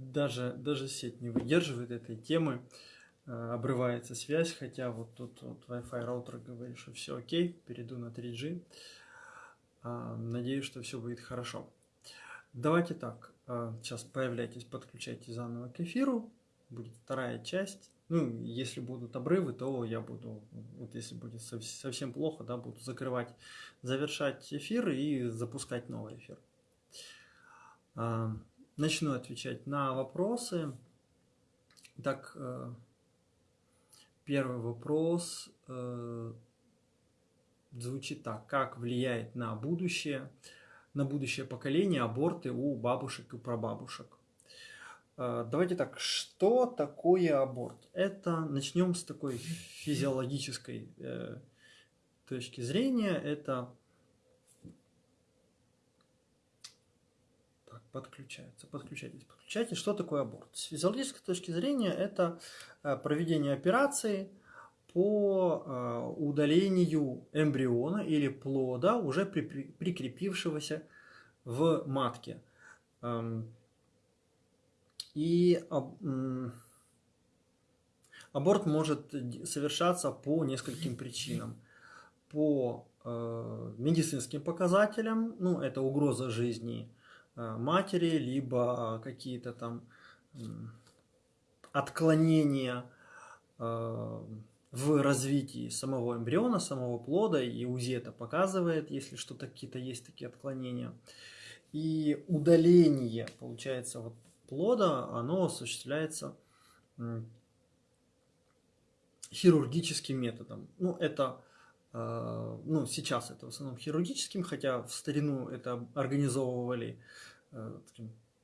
даже, даже сеть не выдерживает этой темы, э, обрывается связь, хотя вот тут вот Wi-Fi роутер говорит, что все окей, перейду на 3G. А, надеюсь, что все будет хорошо. Давайте так, э, сейчас появляйтесь, подключайтесь заново к эфиру, будет вторая часть. Ну, если будут обрывы, то я буду, вот если будет совсем плохо, да, буду закрывать, завершать эфир и запускать новый эфир. Начну отвечать на вопросы. Так, э, первый вопрос э, звучит так. Как влияет на будущее, на будущее поколение аборты у бабушек и прабабушек? Э, давайте так, что такое аборт? Это начнем с такой физиологической э, точки зрения. Это так, подключается, подключайтесь, подключайтесь. Что такое аборт? С физиологической точки зрения это э, проведение операции по э, удалению эмбриона или плода, уже при, при, прикрепившегося в матке. Эм, и аборт может совершаться по нескольким причинам. По э, медицинским показателям, ну, это угроза жизни матери, либо какие-то там отклонения э, в развитии самого эмбриона, самого плода, и УЗИ это показывает, если что-то какие-то есть такие отклонения. И удаление, получается, вот плода, оно осуществляется хирургическим методом. Ну, это, ну, сейчас это в основном хирургическим, хотя в старину это организовывали э,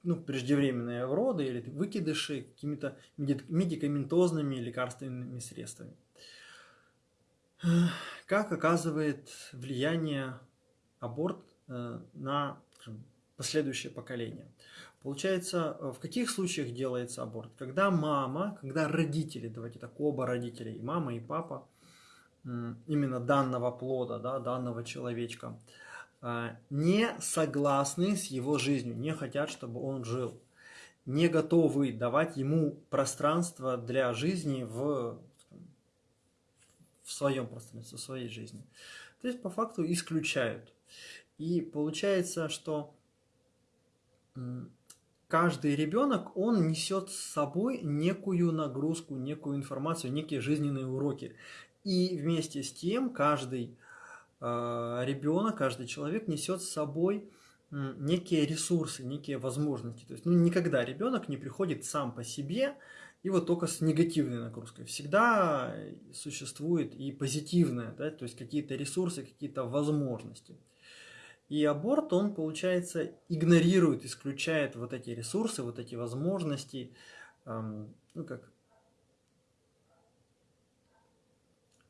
ну, преждевременные роды или выкидыши какими-то медикаментозными лекарственными средствами. Как оказывает влияние аборт э, на последующее поколение? Получается, э, в каких случаях делается аборт? Когда мама, когда родители, давайте так, оба родителя, и мама, и папа, именно данного плода, да, данного человечка, не согласны с его жизнью, не хотят, чтобы он жил, не готовы давать ему пространство для жизни в, в своем пространстве, в своей жизни. То есть, по факту, исключают. И получается, что каждый ребенок, он несет с собой некую нагрузку, некую информацию, некие жизненные уроки. И вместе с тем каждый ребенок, каждый человек несет с собой э, некие ресурсы, некие возможности. То есть ну, никогда ребенок не приходит сам по себе и вот только с негативной нагрузкой. Всегда существует и позитивное, да, то есть какие-то ресурсы, какие-то возможности. И аборт, он, получается, игнорирует, исключает вот эти ресурсы, вот эти возможности, эм, ну как,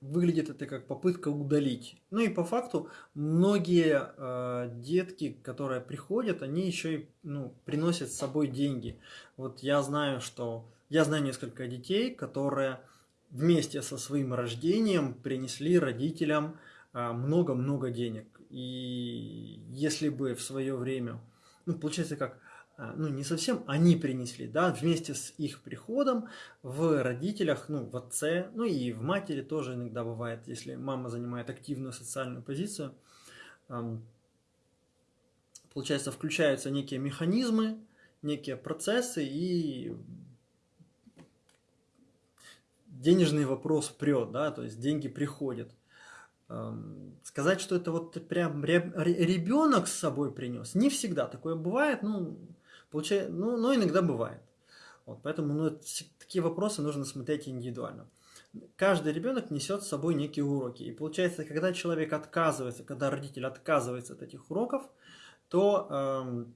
выглядит это как попытка удалить. Ну и по факту многие э, детки, которые приходят, они еще и ну, приносят с собой деньги. Вот я знаю, что я знаю несколько детей, которые вместе со своим рождением принесли родителям э, много-много денег. И если бы в свое время, ну, получается как, ну, не совсем они принесли, да, вместе с их приходом в родителях, ну, в отце, ну, и в матери тоже иногда бывает, если мама занимает активную социальную позицию, получается, включаются некие механизмы, некие процессы, и денежный вопрос прет, да, то есть деньги приходят. Сказать, что это вот прям ребенок с собой принес, не всегда такое бывает, ну, получается, ну, но иногда бывает. Вот, поэтому ну, такие вопросы нужно смотреть индивидуально. Каждый ребенок несет с собой некие уроки. И получается, когда человек отказывается, когда родитель отказывается от этих уроков, то эм,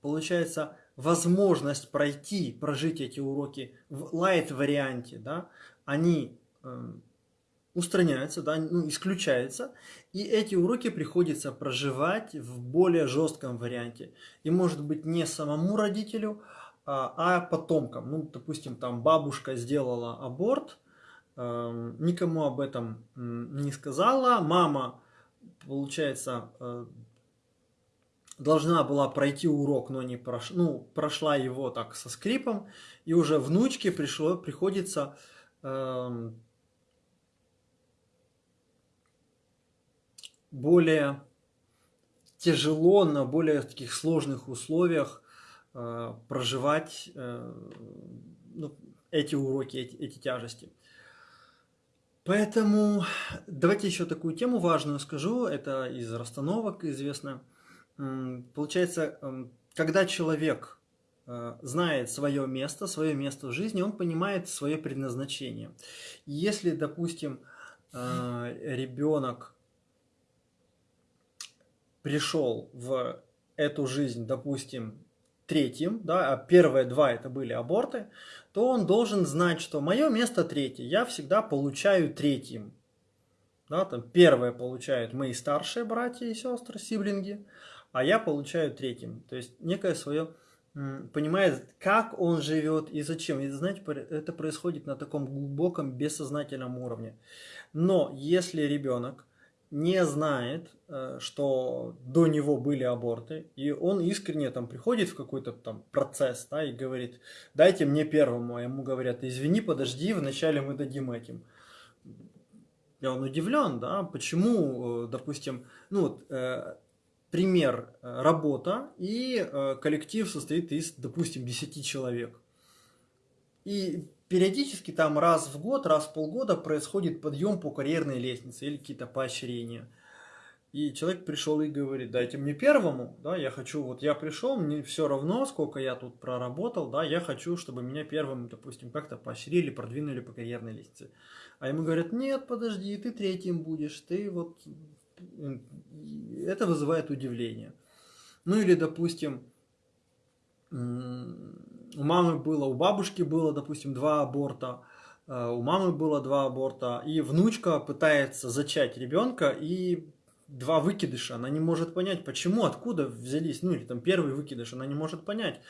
получается возможность пройти, прожить эти уроки в лайт варианте, да, они эм, устраняются, да, ну, исключаются, и эти уроки приходится проживать в более жестком варианте. И может быть не самому родителю, а, а потомкам. Ну, допустим, там бабушка сделала аборт, э, никому об этом не сказала, мама, получается, э, должна была пройти урок, но не прош... ну, прошла его так со скрипом, и уже внучке пришло, приходится э, более тяжело на более таких сложных условиях э, проживать э, ну, эти уроки, эти, эти тяжести. Поэтому давайте еще такую тему важную скажу, это из расстановок известно. Получается, эм, когда человек э, знает свое место, свое место в жизни, он понимает свое предназначение. Если, допустим, э, ребенок пришел в эту жизнь, допустим, третьим, да, а первые два это были аборты, то он должен знать, что мое место третье, я всегда получаю третьим. Да, там первое получают мои старшие братья и сестры, сиблинги, а я получаю третьим. То есть некое свое понимает, как он живет и зачем. И знаете, это происходит на таком глубоком бессознательном уровне. Но если ребенок не знает, э, что до него были аборты, и он искренне там приходит в какой-то там процесс, да, и говорит, дайте мне первому, а ему говорят, извини, подожди, вначале мы дадим этим. И он удивлен, да, почему, э, допустим, ну, вот, э, пример, работа, и коллектив состоит из, допустим, 10 человек. И периодически там раз в год, раз в полгода происходит подъем по карьерной лестнице или какие-то поощрения. И человек пришел и говорит, дайте мне первому, да, я хочу, вот я пришел, мне все равно, сколько я тут проработал, да, я хочу, чтобы меня первым, допустим, как-то поощрили, продвинули по карьерной лестнице. А ему говорят, нет, подожди, ты третьим будешь, ты вот... Это вызывает удивление. Ну или, допустим, у мамы было, у бабушки было, допустим, два аборта, э, у мамы было два аборта, и внучка пытается зачать ребенка, и два выкидыша, она не может понять, почему, откуда взялись, ну или там первый выкидыш, она не может понять.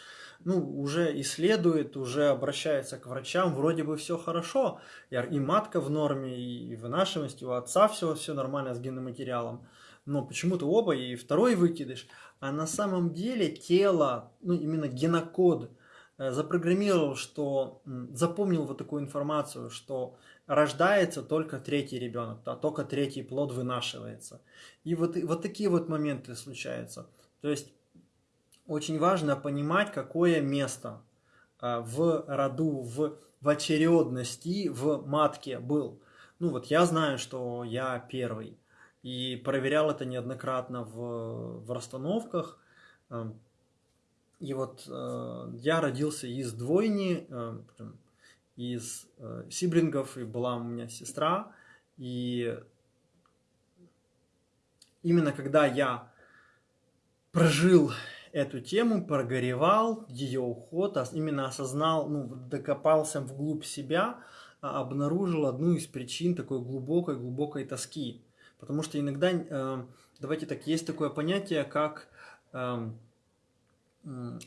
Ну, уже исследует, уже обращается к врачам, вроде бы все хорошо, и матка в норме, и вынашиваемость, и у отца все, все нормально с генным материалом, но почему-то оба, и второй выкидыш, а на самом деле тело, ну именно генокод запрограммировал, что запомнил вот такую информацию, что рождается только третий ребенок, да, только третий плод вынашивается. И вот, вот такие вот моменты случаются. То есть очень важно понимать, какое место э, в роду, в, в очередности, в матке был. Ну вот я знаю, что я первый. И проверял это неоднократно в, в расстановках. И вот э, я родился из двойни, э, из э, сиблингов, и была у меня сестра. И именно когда я прожил эту тему, прогоревал ее уход, именно осознал, ну, докопался вглубь себя, а, обнаружил одну из причин такой глубокой-глубокой тоски. Потому что иногда, э, давайте так, есть такое понятие, как э,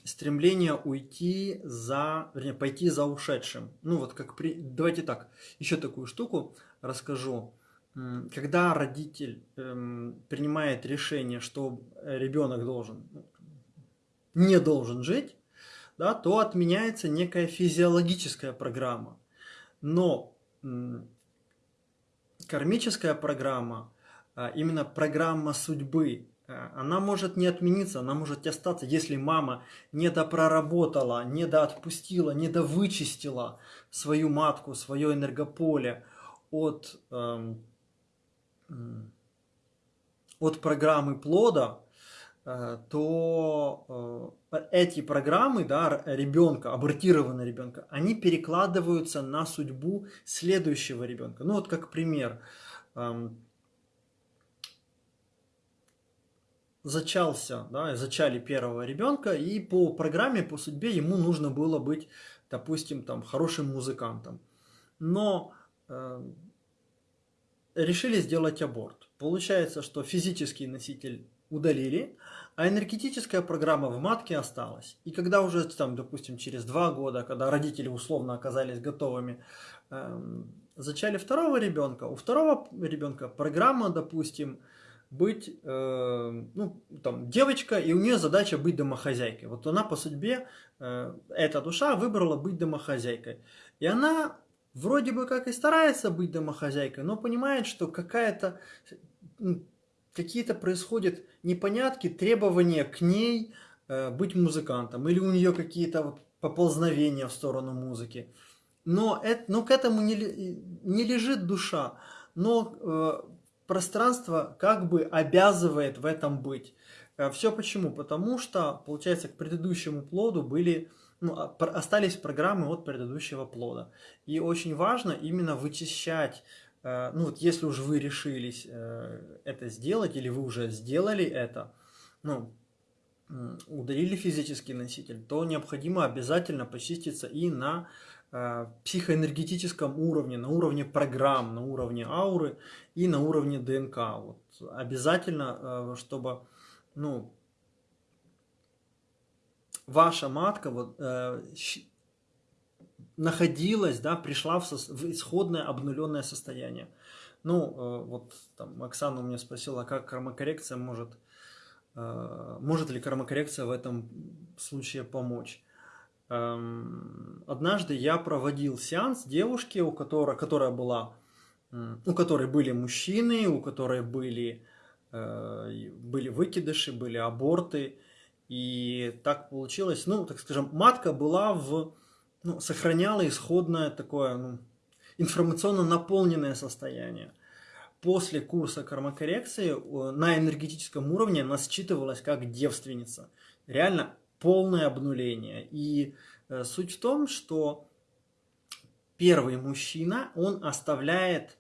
стремление уйти за, вернее, пойти за ушедшим. Ну вот как при... Давайте так, еще такую штуку расскажу. Когда родитель эм, принимает решение, что ребенок должен, не должен жить, да, то отменяется некая физиологическая программа. Но кармическая программа, а именно программа судьбы, она может не отмениться, она может остаться, если мама не допроработала, не доотпустила, не довычистила свою матку, свое энергополе от, эм, от программы плода, э, то э, эти программы, да, ребенка, абортированного ребенка, они перекладываются на судьбу следующего ребенка. Ну вот как пример, эм, зачался, да, зачали первого ребенка, и по программе, по судьбе ему нужно было быть, допустим, там, хорошим музыкантом. Но э, решили сделать аборт. Получается, что физический носитель удалили, а энергетическая программа в матке осталась. И когда уже, там, допустим, через два года, когда родители условно оказались готовыми, э, зачали второго ребенка, у второго ребенка программа, допустим, быть, э, ну, там, девочка, и у нее задача быть домохозяйкой. Вот она по судьбе, э, эта душа выбрала быть домохозяйкой. И она вроде бы как и старается быть домохозяйкой, но понимает, что какая-то, какие-то происходят непонятки, требования к ней э, быть музыкантом, или у нее какие-то поползновения в сторону музыки. Но, это, но к этому не, не лежит душа, но э, пространство как бы обязывает в этом быть. Э, Все почему? Потому что, получается, к предыдущему плоду были, ну, а, остались программы от предыдущего плода. И очень важно именно вычищать, э, ну вот если уже вы решились э, это сделать, или вы уже сделали это, ну, удалили физический носитель, то необходимо обязательно почиститься и на психоэнергетическом уровне, на уровне программ, на уровне ауры и на уровне ДНК. Вот. Обязательно, э, чтобы ну, ваша матка вот, э, находилась, да, пришла в, в исходное обнуленное состояние. Ну, вот там Оксана у меня спросила, как кармокоррекция может, может ли кармокоррекция в этом случае помочь. Эм, однажды я проводил сеанс девушки, у которой, которая была, у которой были мужчины, у которой были, э, были выкидыши, были аборты. И так получилось, ну, так скажем, матка была в, ну, сохраняла исходное такое, ну, информационно наполненное состояние. После курса кармокоррекции э, на энергетическом уровне она считывалась как девственница. Реально полное обнуление. И э, суть в том, что первый мужчина, он оставляет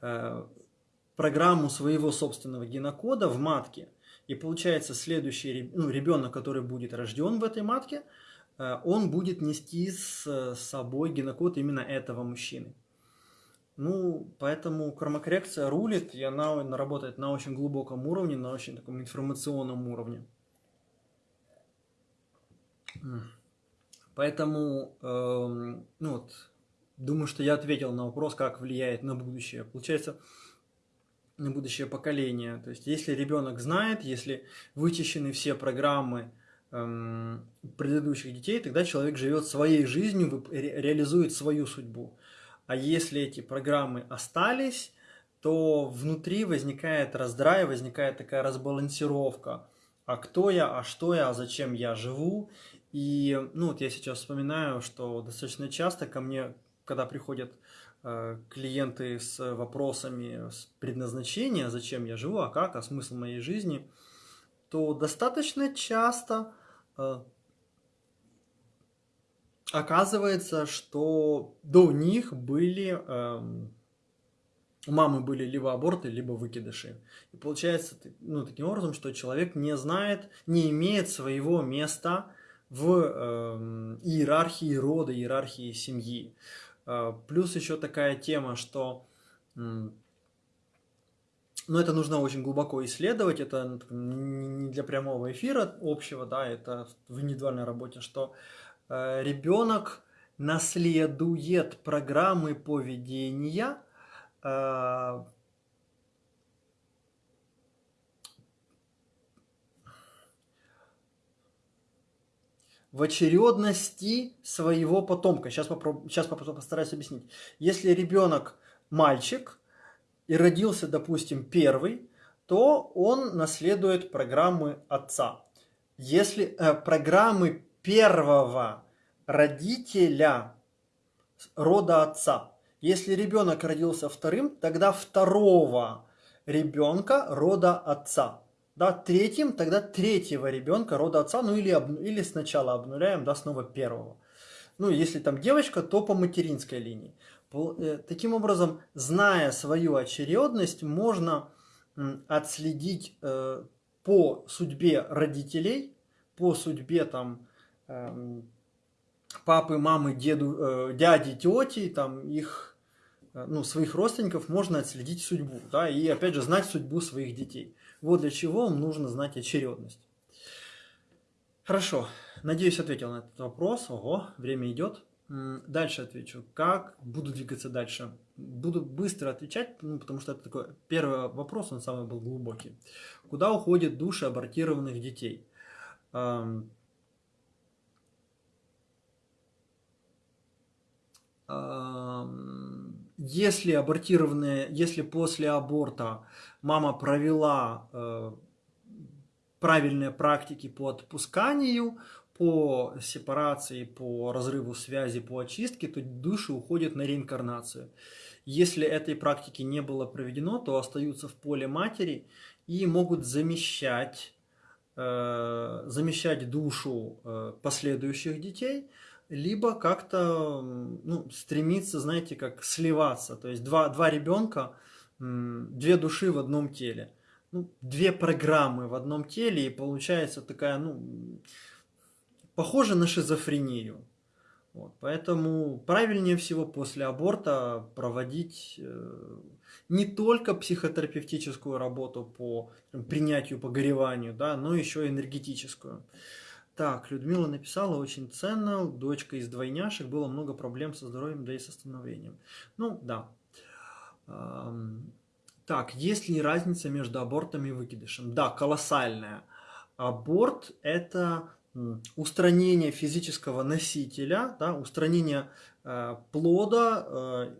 э, программу своего собственного генокода в матке. И получается, следующий ну, ребенок, который будет рожден в этой матке, э, он будет нести с собой генокод именно этого мужчины. Ну, поэтому кармокоррекция рулит, и она работает на очень глубоком уровне, на очень таком информационном уровне. Поэтому, э, ну вот, думаю, что я ответил на вопрос, как влияет на будущее. Получается, на будущее поколение. То есть, если ребенок знает, если вычищены все программы э, предыдущих детей, тогда человек живет своей жизнью, ре реализует свою судьбу. А если эти программы остались, то внутри возникает раздрай, возникает такая разбалансировка. А кто я, а что я, а зачем я живу? И, ну, вот я сейчас вспоминаю, что достаточно часто ко мне, когда приходят э, клиенты с вопросами с предназначения, зачем я живу, а как, а смысл моей жизни, то достаточно часто э, оказывается, что до них были... Э, у мамы были либо аборты, либо выкидыши. И получается ну, таким образом, что человек не знает, не имеет своего места в э, иерархии рода, иерархии семьи. Э, плюс еще такая тема, что э, ну, это нужно очень глубоко исследовать, это не для прямого эфира общего, да, это в индивидуальной работе, что э, ребенок наследует программы поведения, в очередности своего потомка. Сейчас, попроб... Сейчас постараюсь объяснить. Если ребенок мальчик и родился, допустим, первый, то он наследует программы отца. Если э, программы первого родителя рода отца. Если ребенок родился вторым, тогда второго ребенка рода отца да, третьим, тогда третьего ребенка рода отца, ну или, об, или сначала обнуляем, да, снова первого. Ну, если там девочка, то по материнской линии. Э, таким образом, зная свою очередность, можно отследить э, по судьбе родителей, по судьбе там э, папы, мамы, деду, э, дяди, тети, там их, э, ну, своих родственников можно отследить судьбу, да, и опять же знать судьбу своих детей. Вот для чего нужно знать очередность. Хорошо, надеюсь, ответил на этот вопрос. Ого, время идет. Дальше отвечу. Как буду двигаться дальше? Буду быстро отвечать, ну, потому что это такой первый вопрос, он самый был глубокий. Куда уходят души абортированных детей? Если абортированные, если после аборта мама провела э, правильные практики по отпусканию, по сепарации, по разрыву связи, по очистке, то души уходят на реинкарнацию. Если этой практики не было проведено, то остаются в поле матери и могут замещать, э, замещать душу э, последующих детей, либо как-то ну, стремиться, знаете, как сливаться. То есть два, два ребенка, две души в одном теле. Ну, две программы в одном теле, и получается такая, ну, похоже на шизофрению. Вот, поэтому правильнее всего после аборта проводить э, не только психотерапевтическую работу по принятию, погореванию, да, но еще энергетическую. Так, Людмила написала, очень ценно, дочка из двойняшек, было много проблем со здоровьем, да и с остановлением. Ну, да. Так, есть ли разница между абортом и выкидышем? Да, колоссальная. Аборт – это устранение физического носителя, да, устранение э, плода э,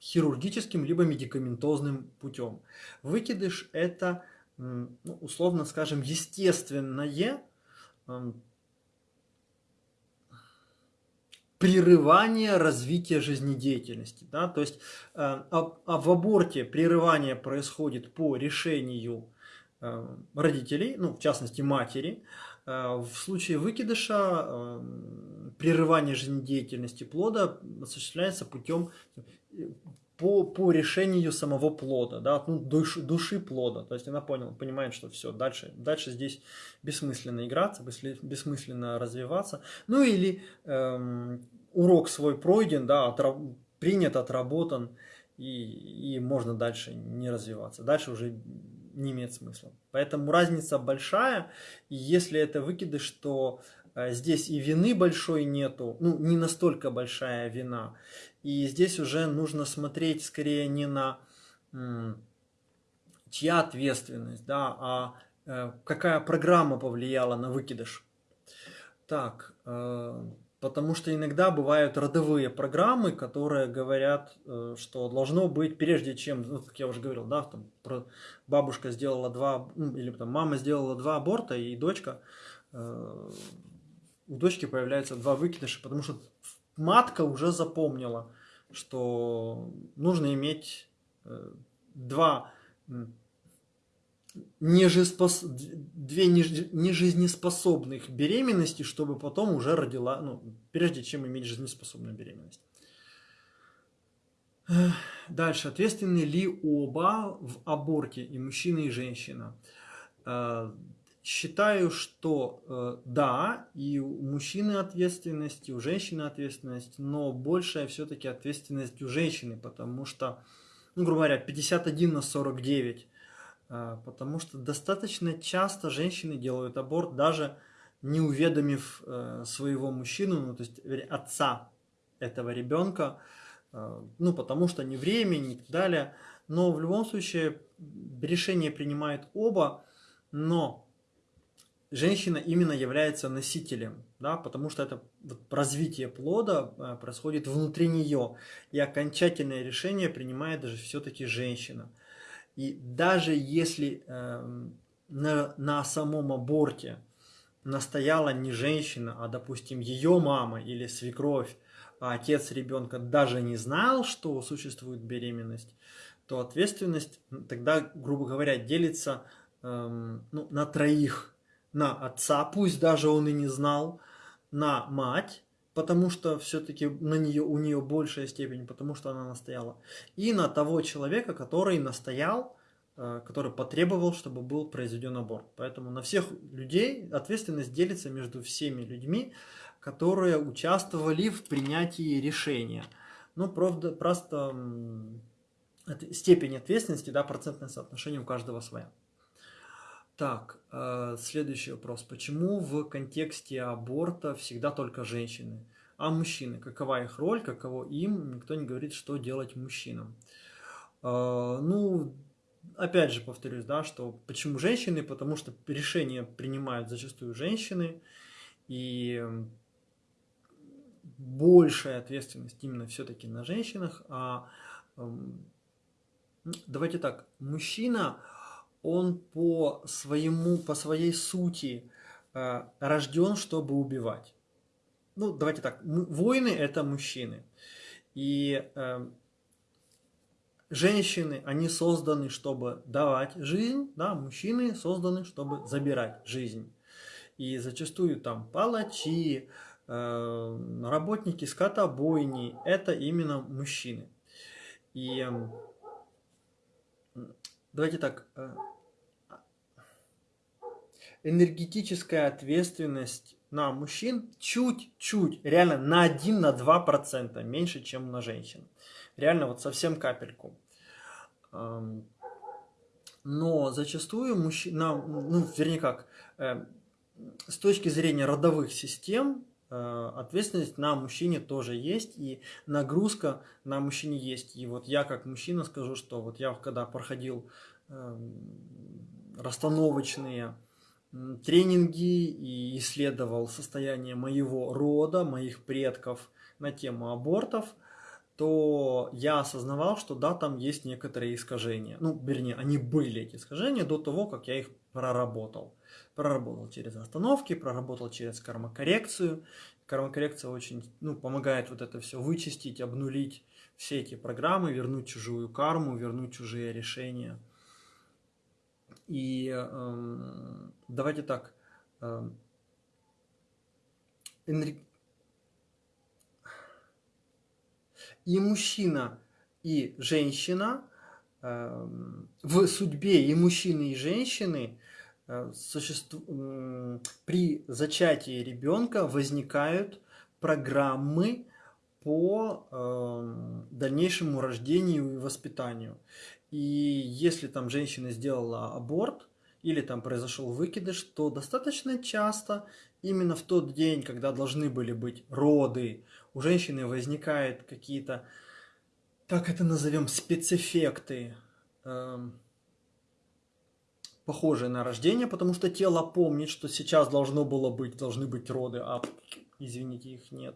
хирургическим либо медикаментозным путем. Выкидыш – это, ну, условно скажем, естественное прерывание развития жизнедеятельности. Да? То есть э, а, а в аборте прерывание происходит по решению э, родителей, ну, в частности матери, Э, в случае выкидыша эм, прерывание жизнедеятельности плода осуществляется путем по, по решению самого плода, да, ну, душ, души плода. То есть она поняла, понимает, что все, дальше, дальше здесь бессмысленно играться, бессмысленно развиваться. Ну или эм, урок свой пройден, да, отраб, принят, отработан, и, и можно дальше не развиваться. Дальше уже не имеет смысла. Поэтому разница большая, и если это выкидыш, то э, здесь и вины большой нету, ну не настолько большая вина. И здесь уже нужно смотреть скорее не на чья ответственность, да, а э, какая программа повлияла на выкидыш. Так, э, Потому что иногда бывают родовые программы, которые говорят, э, что должно быть, прежде чем, ну, как я уже говорил, да, там, бабушка сделала два, или там мама сделала два аборта, и дочка, у дочки появляются два выкидыша, потому что матка уже запомнила, что нужно иметь э, два нежеспос... две нежизнеспособных беременности, чтобы потом уже родила, ну, прежде чем иметь жизнеспособную беременность. Дальше. Ответственны ли оба в аборте, и мужчина, и женщина? Э, считаю, что э, да, и у мужчины ответственность, и у женщины ответственность, но большая все-таки ответственность у женщины, потому что, ну, грубо говоря, 51 на 49 а, потому что достаточно часто женщины делают аборт, даже не уведомив э, своего мужчину, ну, то есть отца этого ребенка, э, ну, потому что не времени и так далее. Но в любом случае решение принимают оба, но женщина именно является носителем, да, потому что это вот развитие плода э, происходит внутри нее, и окончательное решение принимает даже все-таки женщина. И даже если э, на, на самом аборте настояла не женщина, а, допустим, ее мама или свекровь, а отец ребенка даже не знал, что существует беременность, то ответственность тогда, грубо говоря, делится э, ну, на троих. На отца, пусть даже он и не знал, на мать, потому что все-таки на нее, у нее большая степень, потому что она настояла, и на того человека, который настоял, э, который потребовал, чтобы был произведен аборт. Поэтому на всех людей ответственность делится между всеми людьми, которые участвовали в принятии решения. Ну, правда, просто степень ответственности, да, процентное соотношение у каждого своя. Так, э, следующий вопрос. Почему в контексте аборта всегда только женщины? а мужчины. Какова их роль, каково им, никто не говорит, что делать мужчинам. А, ну, опять же повторюсь, да, что почему женщины, потому что решения принимают зачастую женщины, и большая ответственность именно все-таки на женщинах, а давайте так, мужчина, он по своему, по своей сути э, рожден, чтобы убивать. Ну, давайте так, воины это мужчины. И э, женщины, они созданы, чтобы давать жизнь, да, мужчины созданы, чтобы забирать жизнь. И зачастую там палачи, э, работники скотобойни, это именно мужчины. И э, давайте так, э, энергетическая ответственность на мужчин чуть-чуть, реально на 1-2% на 2% меньше, чем на женщин. Реально вот совсем капельку. Но зачастую мужчина, ну, вернее как, э, с точки зрения родовых систем, э, ответственность на мужчине тоже есть, и нагрузка на мужчине есть. И вот я как мужчина скажу, что вот я когда проходил расстановочные тренинги и исследовал состояние моего рода, моих предков на тему абортов, то я осознавал, что да, там есть некоторые искажения. Ну, вернее, они были, эти искажения, до того, как я их проработал. Проработал через остановки, проработал через кармокоррекцию. Кармокоррекция очень ну, помогает вот это все вычистить, обнулить все эти программы, вернуть чужую карму, вернуть чужие решения. И э, давайте так. Э, И мужчина, и женщина э, в судьбе и мужчины, и женщины э, при зачатии ребенка возникают программы по э, дальнейшему рождению и воспитанию. И если там женщина сделала аборт или там произошел выкидыш, то достаточно часто именно в тот день, когда должны были быть роды, у женщины возникают какие-то, так это назовем, спецэффекты, э, похожие на рождение, потому что тело помнит, что сейчас должно было быть, должны быть роды, а, извините, их нет.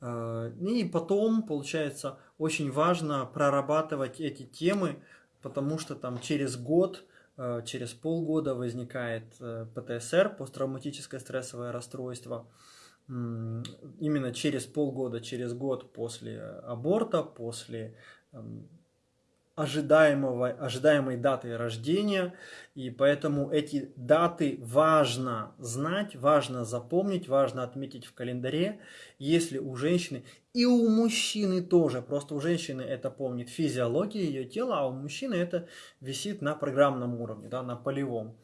Э, и потом, получается, очень важно прорабатывать эти темы, потому что там через год, э, через полгода возникает э, ПТСР, посттравматическое стрессовое расстройство. Именно через полгода, через год после аборта, после эм, ожидаемого, ожидаемой даты рождения, и поэтому эти даты важно знать, важно запомнить, важно отметить в календаре, если у женщины, и у мужчины тоже, просто у женщины это помнит физиология ее тела, а у мужчины это висит на программном уровне, да, на полевом.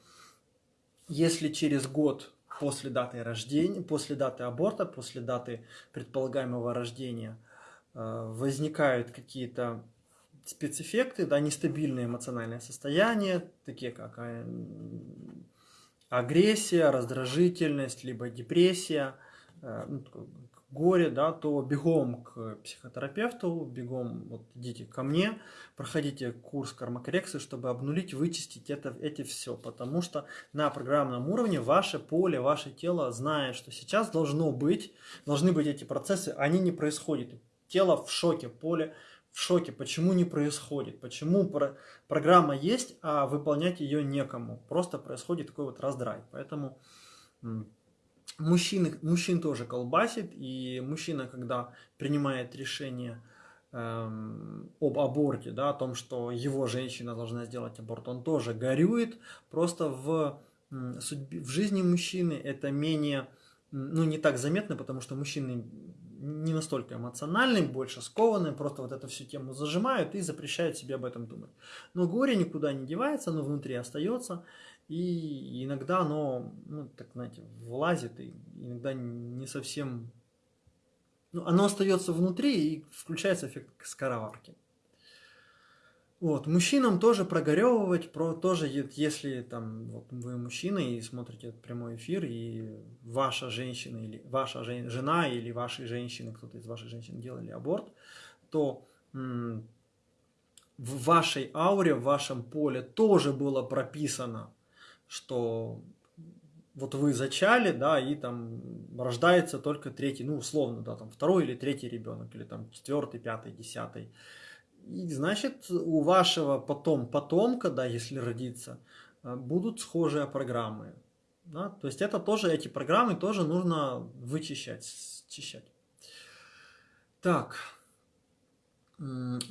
Если через год после даты рождения, после даты аборта, после даты предполагаемого рождения э, возникают какие-то спецэффекты, да, нестабильное эмоциональное состояние, такие как э, агрессия, раздражительность, либо депрессия, э, ну, горе, да, то бегом к психотерапевту, бегом вот идите ко мне, проходите курс кармокоррекции, чтобы обнулить, вычистить это, эти все, потому что на программном уровне ваше поле, ваше тело знает, что сейчас должно быть, должны быть эти процессы, они не происходят. Тело в шоке, поле в шоке, почему не происходит, почему про программа есть, а выполнять ее некому. Просто происходит такой вот раздрай. Поэтому мужчины, мужчин тоже колбасит, и мужчина, когда принимает решение эм, об аборте, да, о том, что его женщина должна сделать аборт, он тоже горюет, просто в, судьбе, в жизни мужчины это менее, ну, не так заметно, потому что мужчины не настолько эмоциональный, больше скованный, просто вот эту всю тему зажимают и запрещают себе об этом думать. Но горе никуда не девается, оно внутри остается, и иногда оно, ну, так знаете, влазит, и иногда не совсем... Ну, оно остается внутри, и включается эффект скороварки. Вот, мужчинам тоже прогоревывать, про тоже, если там вот вы мужчина и смотрите этот прямой эфир, и ваша женщина или ваша жен, жена или ваши женщины, кто-то из ваших женщин делали аборт, то в вашей ауре, в вашем поле тоже было прописано, что вот вы зачали, да, и там рождается только третий, ну, условно, да, там второй или третий ребенок, или там четвертый, пятый, десятый. И значит, у вашего потом потомка, да, если родится, э, будут схожие программы. Да? То есть это тоже, эти программы тоже нужно вычищать, счищать. Так,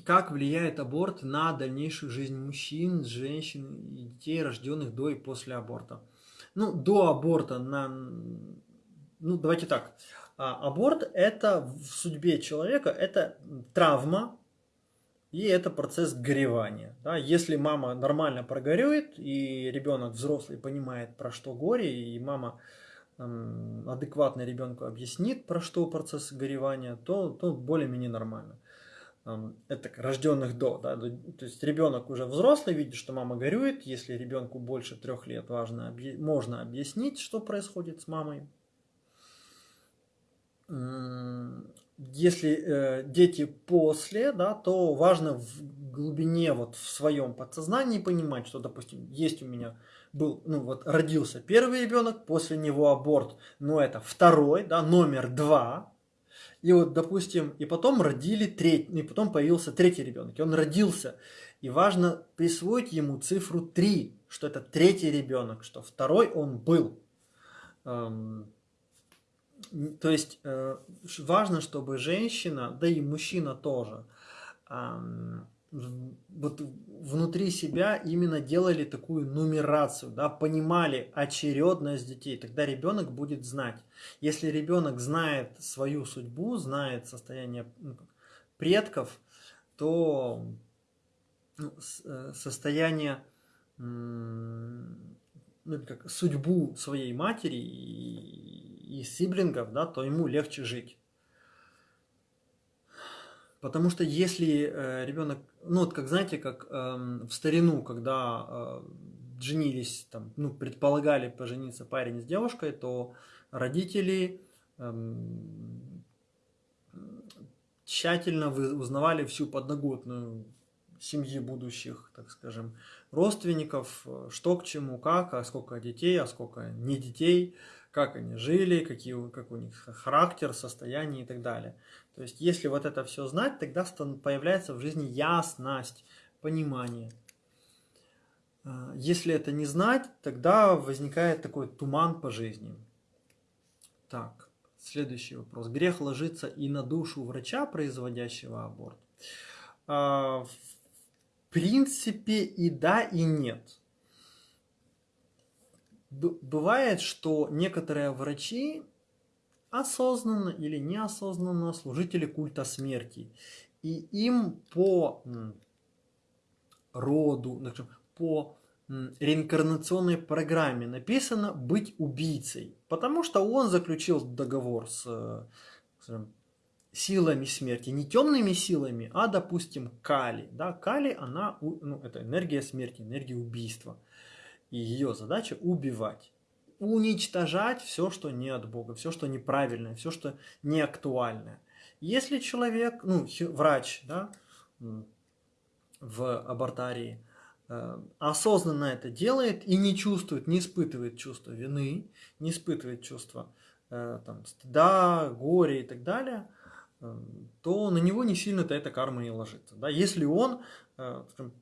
как влияет аборт на дальнейшую жизнь мужчин, женщин и детей, рожденных до и после аборта? Ну, до аборта, на... ну, давайте так. А, аборт – это в судьбе человека, это травма, и это процесс горевания. Да? Если мама нормально прогорюет, и ребенок взрослый понимает, про что горе, и мама адекватно ребенку объяснит, про что процесс горевания, то, то более-менее нормально. Это рожденных до. Да? То есть ребенок уже взрослый, видит, что мама горюет. Если ребенку больше трех лет, важно, можно объяснить, что происходит с мамой если э, дети после, да, то важно в глубине, вот в своем подсознании понимать, что, допустим, есть у меня был, ну вот родился первый ребенок, после него аборт, но это второй, да, номер два, и вот, допустим, и потом родили третий, и потом появился третий ребенок, и он родился, и важно присвоить ему цифру 3, что это третий ребенок, что второй он был. Эм, то есть э, важно, чтобы женщина, да и мужчина тоже, вот внутри себя именно делали такую нумерацию, да, понимали очередность детей, тогда ребенок будет знать. Если ребенок знает свою судьбу, знает состояние ну, предков, то ну, э, состояние ну, как, судьбу своей матери и, и сиблингов, да, то ему легче жить. Потому что если э, ребенок, ну вот как знаете, как э, в старину, когда э, женились, там, ну предполагали пожениться парень с девушкой, то родители э, тщательно узнавали всю подноготную семьи будущих, так скажем, родственников, э, что к чему, как, а сколько детей, а сколько не детей, как они жили, какие, как у них характер, состояние и так далее. То есть, если вот это все знать, тогда появляется в жизни ясность, понимание. А, если это не знать, тогда возникает такой туман по жизни. Так, следующий вопрос. Грех ложится и на душу врача, производящего аборт? А, принципе и да, и нет. Бывает, что некоторые врачи осознанно или неосознанно служители культа смерти. И им по роду, по реинкарнационной программе написано быть убийцей, потому что он заключил договор с э, скажем, силами смерти, не темными силами, а, допустим, Кали. Да, Кали, она, ну, это энергия смерти, энергия убийства. И ее задача убивать. Уничтожать все, что не от Бога, все, что неправильное, все, что не актуальное. Если человек, ну, врач, да, в абортарии, э, осознанно это делает и не чувствует, не испытывает чувство вины, не испытывает чувство э, там, стыда, горя и так далее – то на него не сильно-то эта карма и ложится. Да? Если он э, скажем,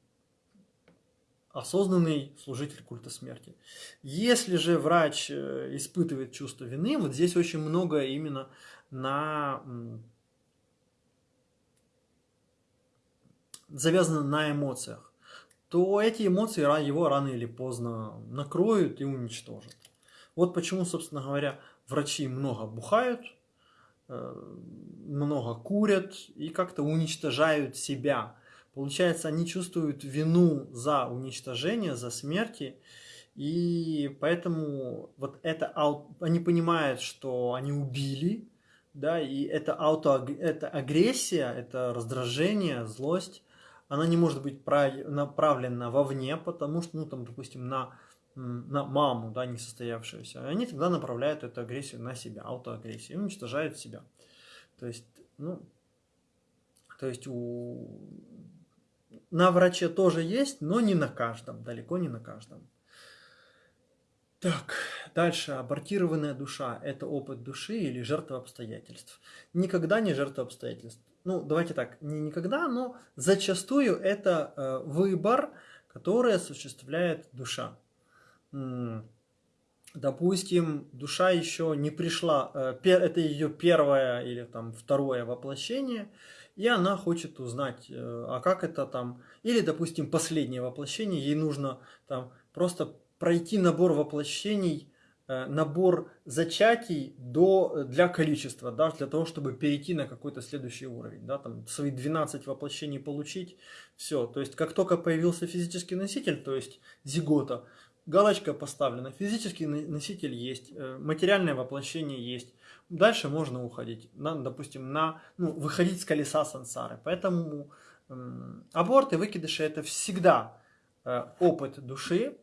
осознанный служитель культа смерти. Если же врач э, испытывает чувство вины, вот здесь очень много именно на завязано на эмоциях, то эти эмоции его рано или поздно накроют и уничтожат. Вот почему, собственно говоря, врачи много бухают, Э, много курят и как-то уничтожают себя. Получается, они чувствуют вину за уничтожение, за смерти, и поэтому вот это они понимают, что они убили, да, и это ауто, это агрессия, это раздражение, злость, она не может быть направлена вовне, потому что, ну, там, допустим, на, на маму, да, несостоявшуюся, они тогда направляют эту агрессию на себя, аутоагрессию, уничтожают себя. То есть, ну, то есть у... на враче тоже есть, но не на каждом, далеко не на каждом. Так, дальше. Абортированная душа – это опыт души или жертва обстоятельств? Никогда не жертва обстоятельств. Ну, давайте так, не никогда, но зачастую это э, выбор, который осуществляет душа. Допустим, душа еще не пришла, э, это ее первое или там второе воплощение, и она хочет узнать, э, а как это там, или, допустим, последнее воплощение, ей нужно там просто пройти набор воплощений, э, набор зачатий до, для количества, да, для того, чтобы перейти на какой-то следующий уровень, да, там свои 12 воплощений получить, все, то есть как только появился физический носитель, то есть зигота, галочка поставлена, физический носитель есть, э, материальное воплощение есть, дальше можно уходить, на, допустим, на, ну, выходить с колеса сансары, поэтому э, аборты, выкидыши это всегда э, опыт души,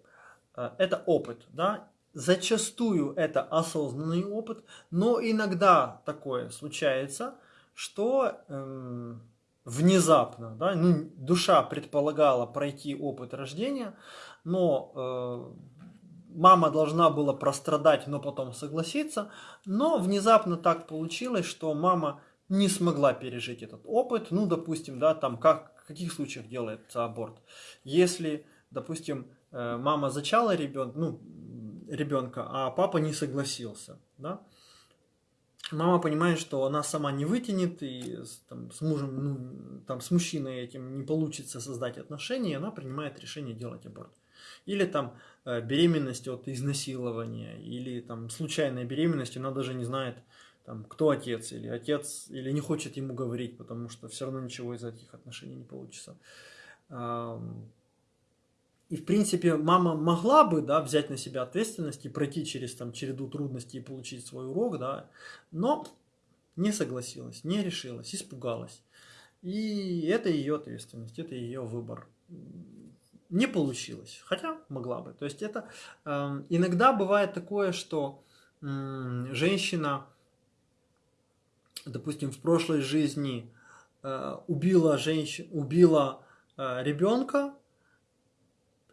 Э, это опыт, да, зачастую это осознанный опыт, но иногда такое случается, что эм, внезапно, да, ну, душа предполагала пройти опыт рождения, но э, мама должна была прострадать, но потом согласиться, но внезапно так получилось, что мама не смогла пережить этот опыт, ну, допустим, да, там как, в каких случаях делается аборт, если, допустим, Э, мама зачала ребенка, ну, ребенка, а папа не согласился, да? Мама понимает, что она сама не вытянет, и там, с мужем, ну, там, с мужчиной этим не получится создать отношения, и она принимает решение делать аборт. Или там э, беременность от изнасилования, или там случайная беременность, она даже не знает, там, кто отец, или отец, или не хочет ему говорить, потому что все равно ничего из этих отношений не получится. И, в принципе, мама могла бы, да, взять на себя ответственность и пройти через, там, череду трудностей и получить свой урок, да, но не согласилась, не решилась, испугалась. И это ее ответственность, это ее выбор. Не получилось, хотя могла бы. То есть это э, иногда бывает такое, что э, женщина, допустим, в прошлой жизни э, убила, женщин, убила э, ребенка,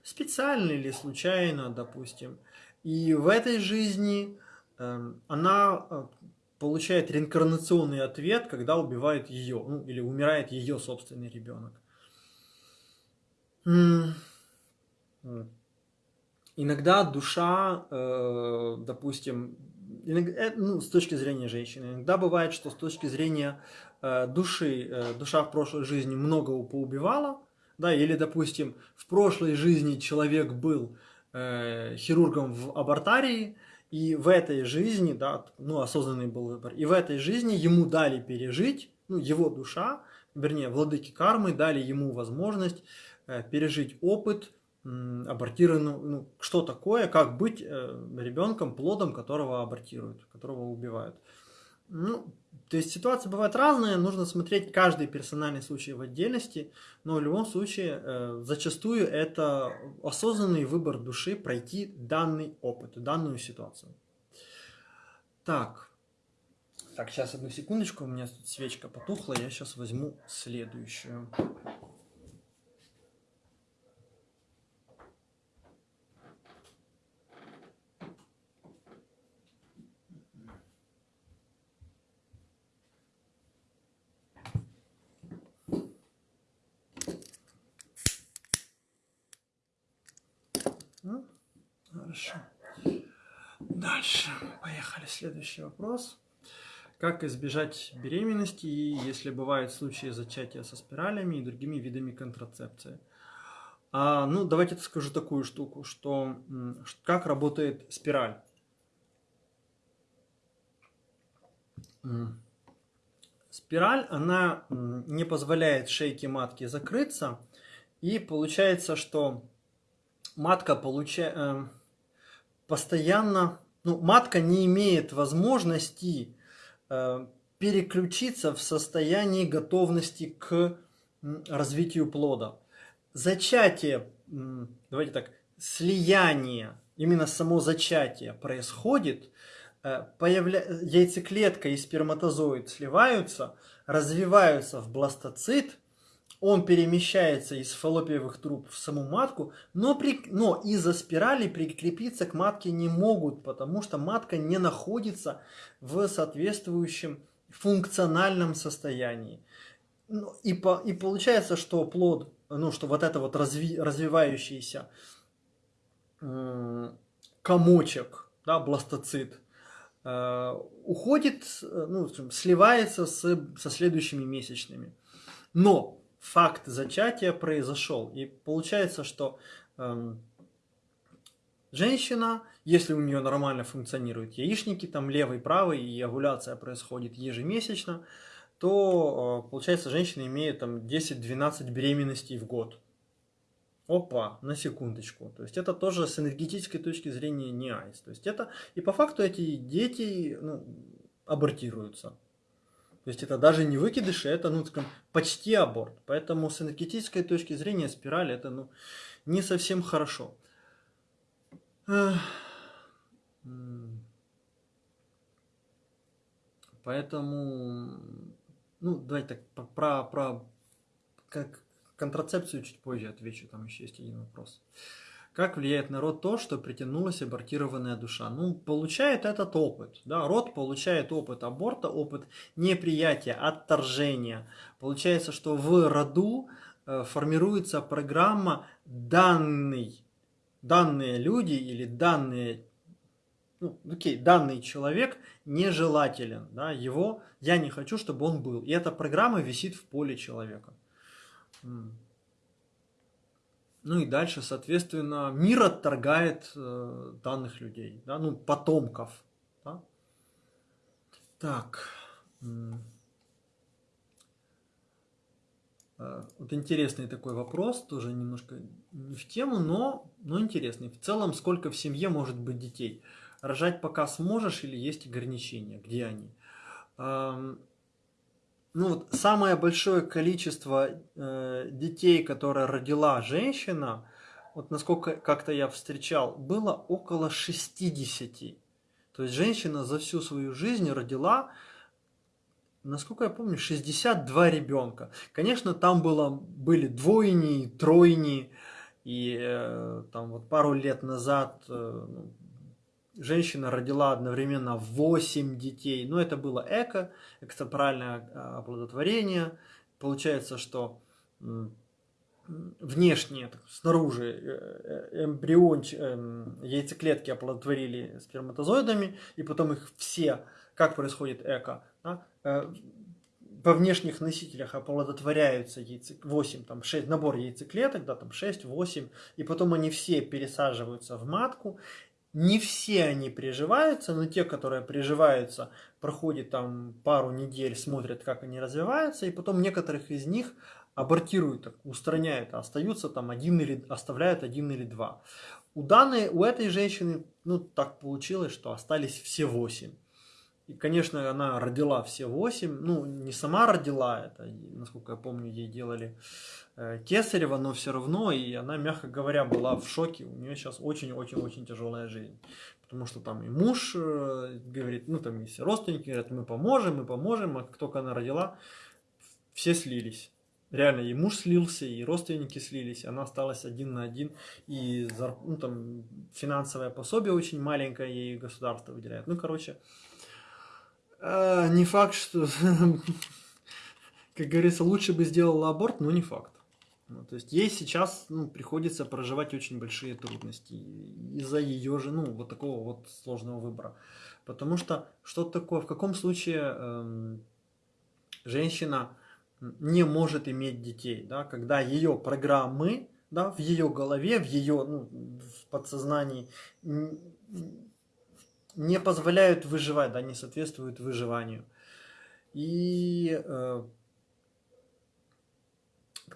специально или случайно, допустим. И в этой жизни э, она получает реинкарнационный ответ, когда убивает ее, ну, или умирает ее собственный ребенок. Иногда душа, э, допустим, э, ну, с точки зрения женщины, иногда бывает, что с точки зрения э, души, душа в прошлой жизни много поубивала, да, или, допустим, в прошлой жизни человек был хирургом в абортарии, и в этой жизни, да, ну, осознанный был выбор, и в этой жизни ему дали пережить, ну, его душа, вернее, владыки кармы дали ему возможность пережить опыт э, абортированного, ну, что такое, как быть э, ребенком, плодом которого абортируют, которого убивают. Ну, то есть ситуации бывают разные, нужно смотреть каждый персональный случай в отдельности, но в любом случае э, зачастую это осознанный выбор души пройти данный опыт, данную ситуацию. Так, так, сейчас одну секундочку, у меня тут свечка потухла, я сейчас возьму следующую. Хорошо. Дальше. Поехали. Следующий вопрос. Как избежать беременности, если бывают случаи зачатия со спиралями и другими видами контрацепции? А, ну, давайте скажу такую штуку, что как работает спираль. Спираль, она не позволяет шейке матки закрыться, и получается, что матка получает э, постоянно, ну, матка не имеет возможности э, переключиться в состоянии готовности к развитию плода. Зачатие, давайте так, слияние, именно само зачатие происходит, э, появля... яйцеклетка и сперматозоид сливаются, развиваются в бластоцит, он перемещается из фаллопиевых труб в саму матку, но, при... но из-за спирали прикрепиться к матке не могут, потому что матка не находится в соответствующем функциональном состоянии. Ну, и, по... и получается, что плод, ну, что вот это вот разви... развивающийся э... комочек, да, бластоцит, э... уходит, ну, сливается с... со следующими месячными. Но факт зачатия произошел. И получается, что эм, женщина, если у нее нормально функционируют яичники, там левый, правый, и овуляция происходит ежемесячно, то, э, получается, женщина имеет там 10-12 беременностей в год. Опа, на секундочку. То есть это тоже с энергетической точки зрения не айс. То есть это, и по факту эти дети ну, абортируются. То есть это даже не выкидыши, это ну, скажем, почти аборт. Поэтому с энергетической точки зрения спираль это ну, не совсем хорошо. Поэтому, ну, давайте так, про, про как контрацепцию чуть позже отвечу, там еще есть один вопрос. Как влияет на род то, что притянулась абортированная душа? Ну, получает этот опыт. Да? Род получает опыт аборта, опыт неприятия, отторжения. Получается, что в роду э, формируется программа данный, данные люди или данные ну, окей, данный человек нежелателен, да, его я не хочу, чтобы он был. И эта программа висит в поле человека. Ну и дальше, соответственно, мир отторгает э, данных людей, да, ну, потомков. Да? Так. Э, вот интересный такой вопрос, тоже немножко не в тему, но, но интересный. В целом, сколько в семье может быть детей? Рожать пока сможешь или есть ограничения? Где они? Ну вот самое большое количество э, детей, которые родила женщина, вот насколько как-то я встречал, было около 60. То есть женщина за всю свою жизнь родила, насколько я помню, 62 ребенка. Конечно, там было, были двойни, тройни, и э, там вот пару лет назад э, ну, женщина родила одновременно 8 детей. Но это было эко, экстраправильное а, оплодотворение. Получается, что внешне, снаружи э, э, эмбрион, эм, яйцеклетки оплодотворили сперматозоидами, и потом их все, как происходит эко, да, э, во внешних носителях оплодотворяются яйце, 8, там 6, набор яйцеклеток, да, там 6, 8, и потом они все пересаживаются в матку, не все они приживаются, но те, которые приживаются, проходят там пару недель, смотрят, как они развиваются, и потом некоторых из них абортируют, устраняют, а остаются там один или оставляют один или два. У данной, у этой женщины, ну так получилось, что остались все восемь. И, конечно, она родила все восемь, ну не сама родила это, насколько я помню, ей делали Э, Кесарева, но все равно, и она, мягко говоря, была в шоке. У нее сейчас очень-очень-очень тяжелая жизнь. Потому что там и муж э, говорит, ну там есть родственники, говорят, мы поможем, мы поможем, а как только она родила, все слились. Реально, и муж слился, и родственники слились, она осталась один на один, и ну, там, финансовое пособие очень маленькое ей государство выделяет. Ну, короче, э, не факт, что, как говорится, лучше бы сделала аборт, но не факт. Ну, то есть ей сейчас ну, приходится проживать очень большие трудности из-за ее же, ну, вот такого вот сложного выбора. Потому что что такое, в каком случае эм, женщина не может иметь детей, да, когда ее программы, да, в ее голове, в ее ну, в подсознании не позволяют выживать, да, не соответствуют выживанию. И э,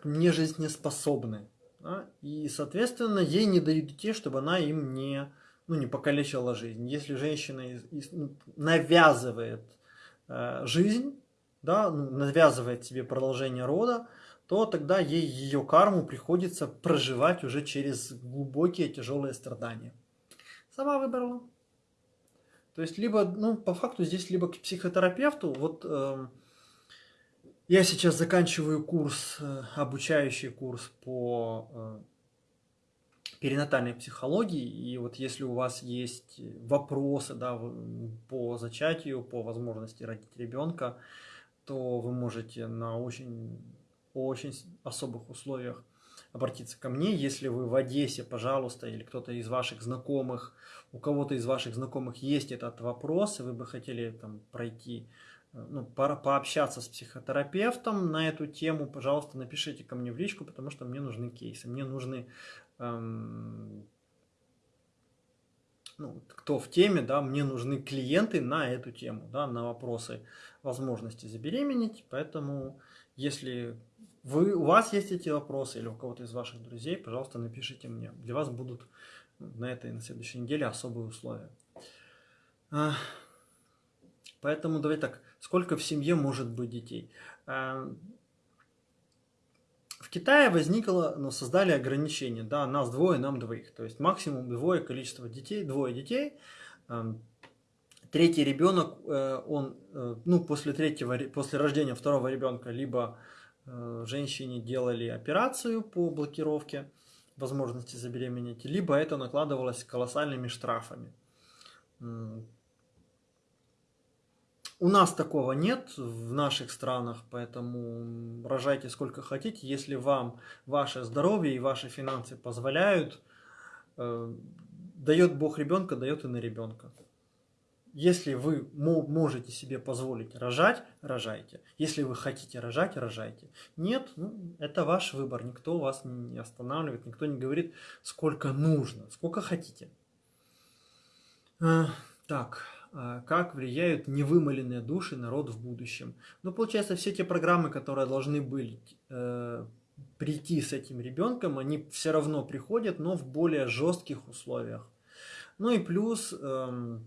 не жизнеспособны. Да? И, соответственно, ей не дают детей, чтобы она им не, ну, не покалечила жизнь. Если женщина из, из, ну, навязывает э, жизнь, да, ну, навязывает себе продолжение рода, то тогда ей ее карму приходится проживать уже через глубокие тяжелые страдания. Сама выбрала. То есть, либо, ну, по факту здесь либо к психотерапевту, вот э, я сейчас заканчиваю курс, э, обучающий курс по э, перинатальной психологии, и вот если у вас есть вопросы, да, по зачатию, по возможности родить ребенка, то вы можете на очень, очень особых условиях обратиться ко мне. Если вы в Одессе, пожалуйста, или кто-то из ваших знакомых, у кого-то из ваших знакомых есть этот вопрос, и вы бы хотели там пройти, э, ну, по пообщаться с психотерапевтом на эту тему, пожалуйста, напишите ко мне в личку, потому что мне нужны кейсы, мне нужны эм, ну, кто в теме, да, мне нужны клиенты на эту тему, да, на вопросы возможности забеременеть, поэтому если вы, у вас есть эти вопросы или у кого-то из ваших друзей, пожалуйста, напишите мне. Для вас будут на этой и на следующей неделе особые условия. А, поэтому давай так, сколько в семье может быть детей? А, в Китае возникло, ну, создали ограничение, да, нас двое, нам двоих. То есть максимум двое количество детей, двое детей. Третий ребенок, э, он, э, ну, после третьего, после рождения второго ребенка, либо Э, женщине делали операцию по блокировке возможности забеременеть, либо это накладывалось колоссальными штрафами. У нас такого нет в наших странах, поэтому рожайте сколько хотите. Если вам ваше здоровье и ваши финансы позволяют, э, дает Бог ребенка, дает и на ребенка. Если вы можете себе позволить рожать, рожайте. Если вы хотите рожать, рожайте. Нет, ну, это ваш выбор. Никто вас не останавливает, никто не говорит, сколько нужно, сколько хотите. А, так, а как влияют невымоленные души народ в будущем? Ну, получается, все те программы, которые должны были э, прийти с этим ребенком, они все равно приходят, но в более жестких условиях. Ну и плюс... Э,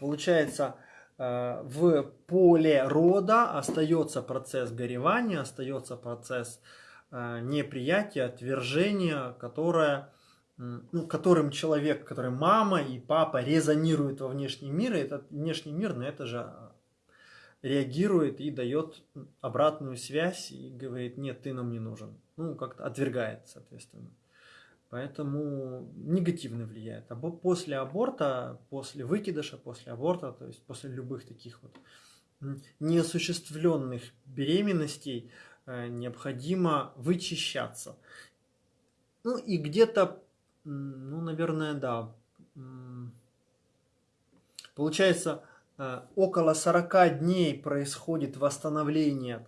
Получается, э, в поле рода остается процесс горевания, остается процесс э, неприятия, отвержения, которое, ну, которым человек, который мама и папа резонируют во внешний мир, и этот внешний мир на это же реагирует и дает обратную связь и говорит, нет, ты нам не нужен. Ну, как-то отвергает, соответственно. Поэтому негативно влияет. А после аборта, после выкидыша, после аборта, то есть после любых таких вот неосуществленных беременностей э, необходимо вычищаться. Ну и где-то, ну, наверное, да, получается, э, около 40 дней происходит восстановление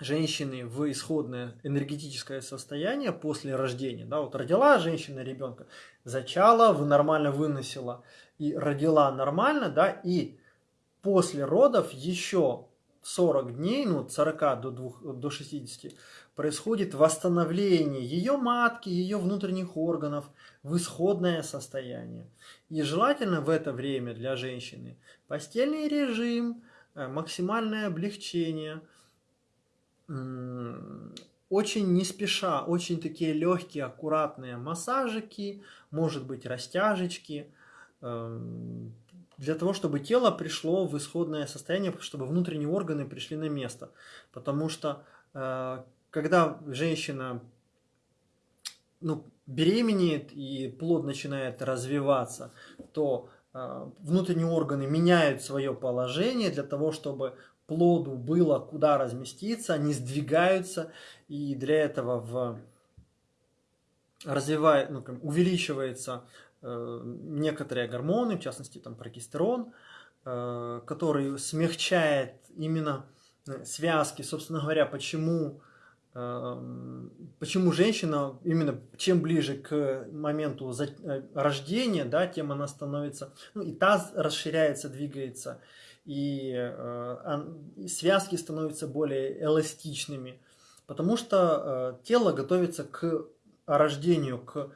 женщины в исходное энергетическое состояние после рождения. Да, вот родила женщина ребенка, зачала, нормально выносила и родила нормально, да, и после родов еще 40 дней, ну, от 40 до, 2, до 60, происходит восстановление ее матки, ее внутренних органов в исходное состояние. И желательно в это время для женщины постельный режим, э, максимальное облегчение – очень не спеша, очень такие легкие, аккуратные массажики, может быть растяжечки, эм, для того, чтобы тело пришло в исходное состояние, чтобы внутренние органы пришли на место. Потому что э, когда женщина ну, беременеет и плод начинает развиваться, то э, внутренние органы меняют свое положение для того, чтобы плоду было куда разместиться, они сдвигаются, и для этого в развивает, ну, увеличивается э, некоторые гормоны, в частности там прогестерон, э, который смягчает именно э, связки, собственно говоря, почему э, почему женщина именно чем ближе к моменту э, рождения, да, тем она становится, ну и таз расширяется, двигается, и э, связки становятся более эластичными, потому что э, тело готовится к рождению, к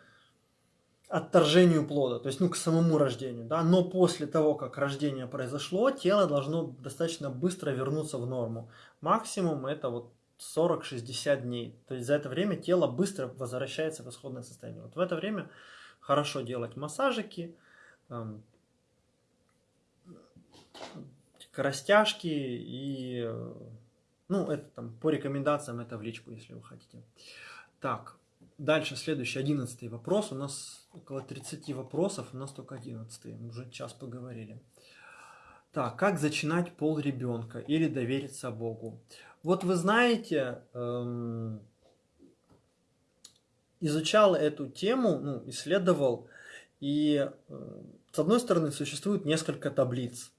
отторжению плода, то есть ну, к самому рождению. Да? Но после того, как рождение произошло, тело должно достаточно быстро вернуться в норму. Максимум это вот 40-60 дней. То есть за это время тело быстро возвращается в исходное состояние. Вот в это время хорошо делать массажики, эм, растяжки и, э, ну, это там по рекомендациям, это в личку, если вы хотите. Так, дальше следующий, одиннадцатый вопрос. У нас около 30 вопросов, у нас только одиннадцатый, уже час поговорили. Так, как зачинать пол ребенка или довериться Богу? Вот вы знаете, эм, изучал эту тему, ну, исследовал, и э, с одной стороны существует несколько таблиц.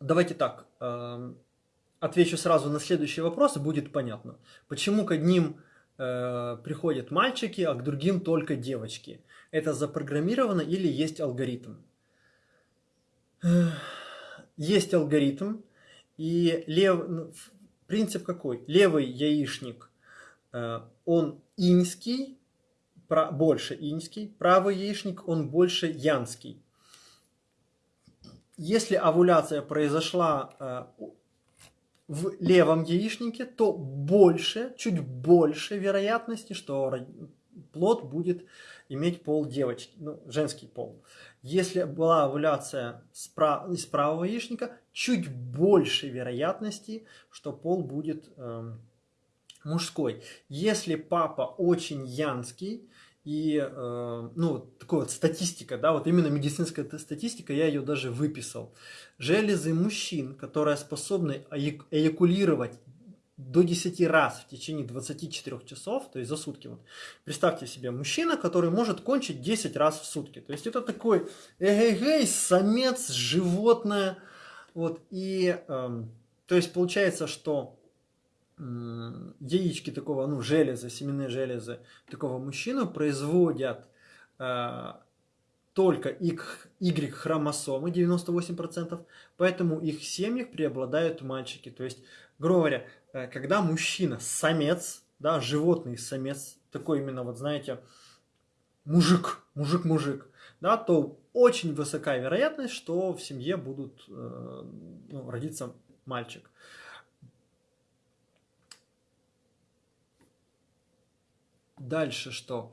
Давайте так, эм, отвечу сразу на следующий вопрос, и будет понятно. Почему к одним э, приходят мальчики, а к другим только девочки? Это запрограммировано или есть алгоритм? Есть алгоритм, и лев... Ну, принцип какой? Левый яичник, э, он иньский, больше иньский, правый яичник, он больше янский если овуляция произошла э, в левом яичнике, то больше, чуть больше вероятности, что плод будет иметь пол девочки, ну, женский пол. Если была овуляция из правого яичника, чуть больше вероятности, что пол будет э, мужской. Если папа очень янский, и, э, ну, такая вот статистика, да, вот именно медицинская статистика, я ее даже выписал. Железы мужчин, которые способны эякулировать до 10 раз в течение 24 часов, то есть за сутки. Вот. Представьте себе мужчина, который может кончить 10 раз в сутки. То есть это такой эгегей, самец, животное. Вот, и, э, то есть получается, что яички такого, ну, железа, семенные железы такого мужчины производят э, только Y-хромосомы, 98%, поэтому их семьях преобладают мальчики. То есть, грубо говоря, э, когда мужчина самец, да, животный самец, такой именно, вот знаете, мужик, мужик-мужик, да, то очень высокая вероятность, что в семье будут э, ну, родиться мальчик. Дальше что?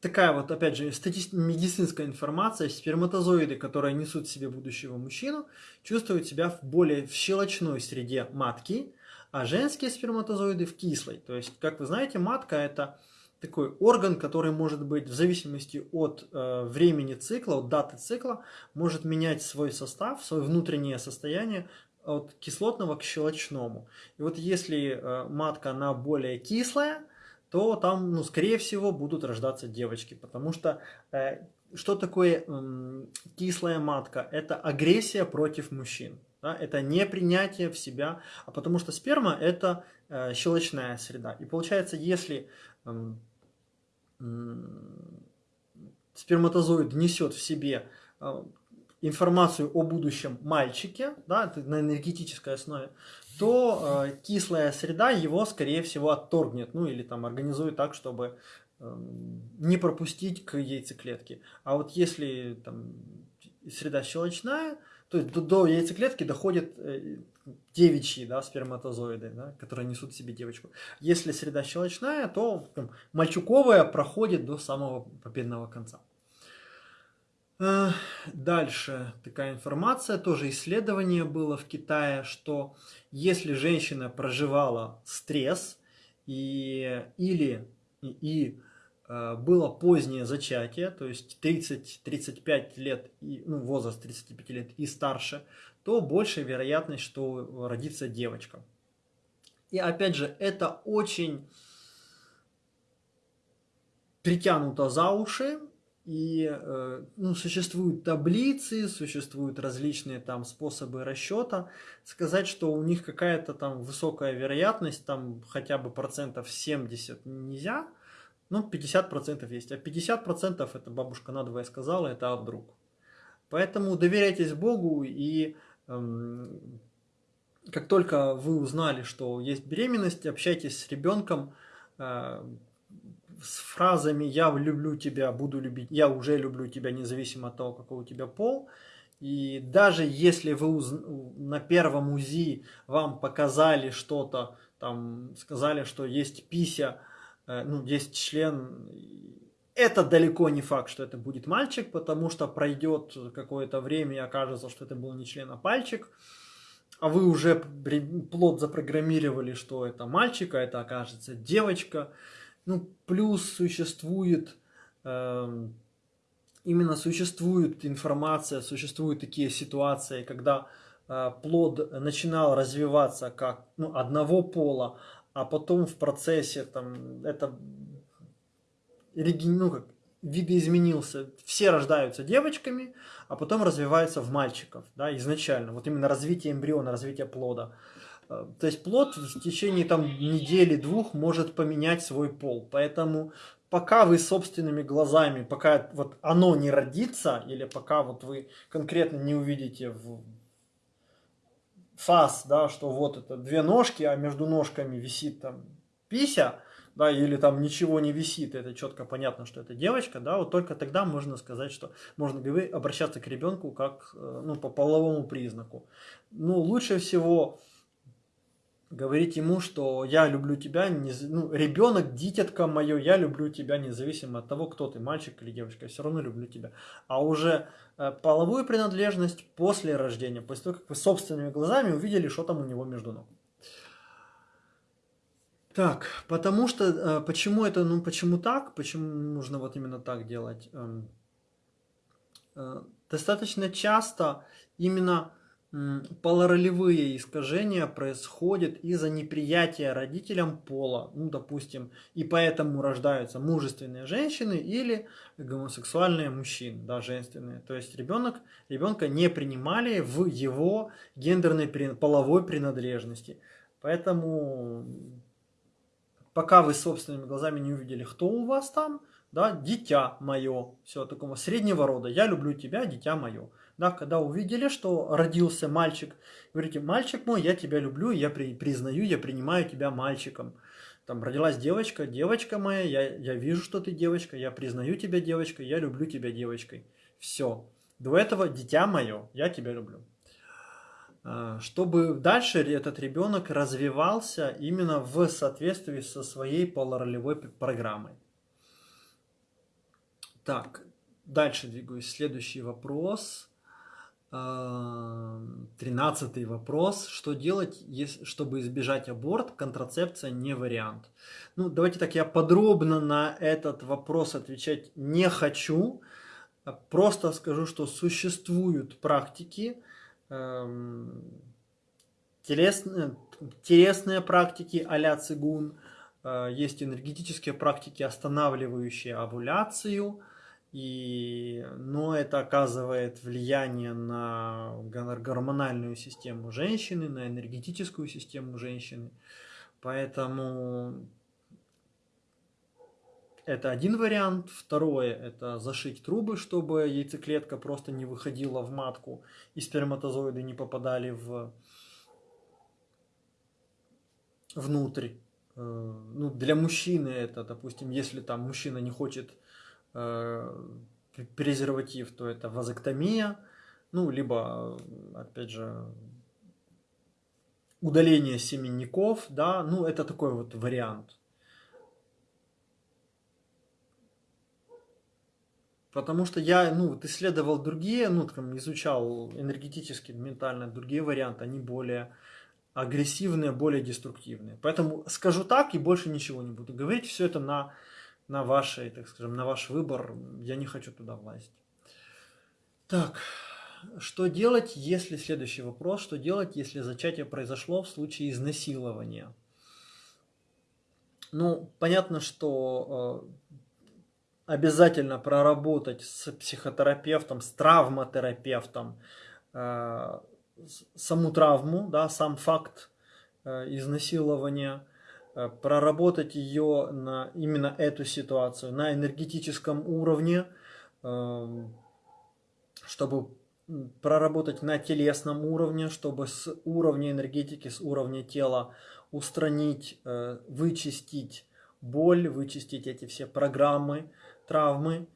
такая вот, опять же, медицинская информация. Сперматозоиды, которые несут в себе будущего мужчину, чувствуют себя в более в щелочной среде матки, а женские сперматозоиды в кислой. То есть, как вы знаете, матка это такой орган, который может быть в зависимости от э, времени цикла, от даты цикла, может менять свой состав, свое внутреннее состояние от кислотного к щелочному. И вот если э, матка она более кислая, то там, ну, скорее всего, будут рождаться девочки, потому что э, что такое э, кислая матка? Это агрессия против мужчин. Да? Это не принятие в себя, а потому что сперма это э, щелочная среда. И получается, если э, э, сперматозоид несет в себе э, информацию о будущем мальчике, да, на энергетической основе, то э, кислая среда его, скорее всего, отторгнет, ну или там организует так, чтобы э, не пропустить к яйцеклетке. А вот если там среда щелочная, то есть до, до яйцеклетки доходят э, девичьи да, сперматозоиды, да, которые несут себе девочку. Если среда щелочная, то там, мальчуковая проходит до самого победного конца. Э, дальше такая информация, тоже исследование было в Китае, что если женщина проживала стресс и, или и, и э, было позднее зачатие, то есть 30-35 лет, и, ну, возраст 35 лет и старше, то больше вероятность, что родится девочка. И опять же, это очень притянуто за уши, и э, ну, существуют таблицы, существуют различные там способы расчета. Сказать, что у них какая-то там высокая вероятность, там хотя бы процентов 70 нельзя, ну 50 процентов есть. А 50 процентов, это бабушка надвое сказала, это а вдруг. Поэтому доверяйтесь Богу и эм, как только вы узнали, что есть беременность, общайтесь с ребенком, э, с фразами «я люблю тебя, буду любить», «я уже люблю тебя, независимо от того, какой у тебя пол». И даже если вы уз... на первом УЗИ вам показали что-то, там сказали, что есть пися, э, ну, есть член, это далеко не факт, что это будет мальчик, потому что пройдет какое-то время и окажется, что это был не член, а пальчик. А вы уже плод запрограммировали, что это мальчик, а это окажется девочка. Ну, плюс существует, э, именно существует информация, существуют такие ситуации, когда э, плод начинал развиваться как ну, одного пола, а потом в процессе там это ну, как, видоизменился. Все рождаются девочками, а потом развиваются в мальчиков, да, изначально. Вот именно развитие эмбриона, развитие плода. То есть плод в течение там недели-двух может поменять свой пол. Поэтому пока вы собственными глазами, пока вот оно не родится, или пока вот вы конкретно не увидите в фас, да, что вот это две ножки, а между ножками висит там пися, да, или там ничего не висит, это четко понятно, что это девочка, да, вот только тогда можно сказать, что можно обращаться к ребенку как, э, ну, по половому признаку. Ну, лучше всего говорить ему, что я люблю тебя, ну, ребенок, дитятка мое, я люблю тебя, независимо от того, кто ты, мальчик или девочка, я все равно люблю тебя. А уже э, половую принадлежность после рождения, после того, как вы собственными глазами увидели, что там у него между ног. Так, потому что, э, почему это, ну, почему так, почему нужно вот именно так делать? Эм, э, достаточно часто именно полоролевые искажения происходят из-за неприятия родителям пола, ну, допустим, и поэтому рождаются мужественные женщины или гомосексуальные мужчины, да, женственные. То есть ребенок, ребенка не принимали в его гендерной половой принадлежности. Поэтому пока вы собственными глазами не увидели, кто у вас там, да, дитя мое, все такого среднего рода, я люблю тебя, дитя мое. Да, когда увидели, что родился мальчик, говорите, мальчик мой, я тебя люблю, я при, признаю, я принимаю тебя мальчиком. Там родилась девочка, девочка моя, я, я вижу, что ты девочка, я признаю тебя девочкой, я люблю тебя девочкой. Все. До этого дитя мое, я тебя люблю. А, чтобы дальше этот ребенок развивался именно в соответствии со своей полуролевой программой. Так, дальше двигаюсь. Следующий вопрос. А, тринадцатый вопрос. Что делать, чтобы избежать аборт? Контрацепция не вариант. Ну, давайте так, я подробно на этот вопрос отвечать не хочу. Просто скажу, что существуют практики, Эм, телесные, телесные практики а-ля цигун, э, есть энергетические практики, останавливающие овуляцию, и, но это оказывает влияние на гормональную систему женщины, на энергетическую систему женщины. Поэтому это один вариант. Второе – это зашить трубы, чтобы яйцеклетка просто не выходила в матку и сперматозоиды не попадали в внутрь. Э, ну, для мужчины это, допустим, если там мужчина не хочет презерватив, то это вазоктомия, ну, либо, опять же, удаление семенников, да, ну, это такой вот вариант. Потому что я, ну, вот исследовал другие, ну, там, изучал энергетически, ментально другие варианты, они более агрессивные, более деструктивные. Поэтому скажу так и больше ничего не буду говорить. Все это на, на вашей, так скажем, на ваш выбор. Я не хочу туда влазить. Так, что делать, если, следующий вопрос, что делать, если зачатие произошло в случае изнасилования? Ну, понятно, что э, обязательно проработать с психотерапевтом, с травматерапевтом э, саму травму, да, сам факт э, изнасилования, проработать ее на именно эту ситуацию на энергетическом уровне, э, чтобы проработать на телесном уровне, чтобы с уровня энергетики, с уровня тела устранить, э, вычистить боль, вычистить эти все программы, травмы,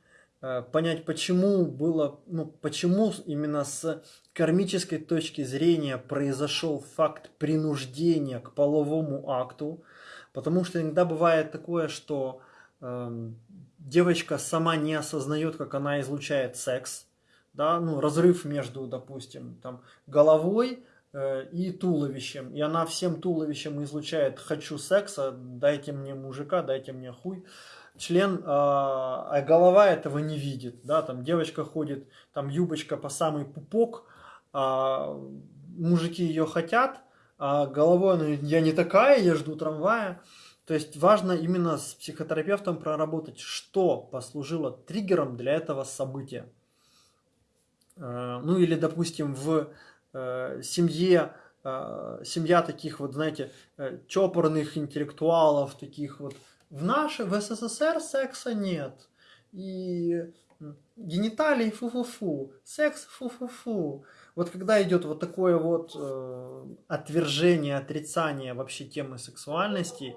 э, понять, почему было, ну, почему именно с кармической точки зрения произошел факт принуждения к половому акту, потому что иногда бывает такое, что э, девочка сама не осознает, как она излучает секс, да, ну, разрыв между, допустим, там, головой э, и туловищем, и она всем туловищем излучает «хочу секса, дайте мне мужика, дайте мне хуй», член, а, а голова этого не видит, да, там девочка ходит, там юбочка по самый пупок, а мужики ее хотят, а головой она, я не такая, я жду трамвая, то есть важно именно с психотерапевтом проработать, что послужило триггером для этого события. Э, ну или, допустим, в э, семье, э, семья таких вот, знаете, чопорных интеллектуалов, таких вот, в нашей, в СССР секса нет. И гениталии фу-фу-фу, секс фу-фу-фу. Вот когда идет вот такое вот э, отвержение, отрицание вообще темы сексуальности,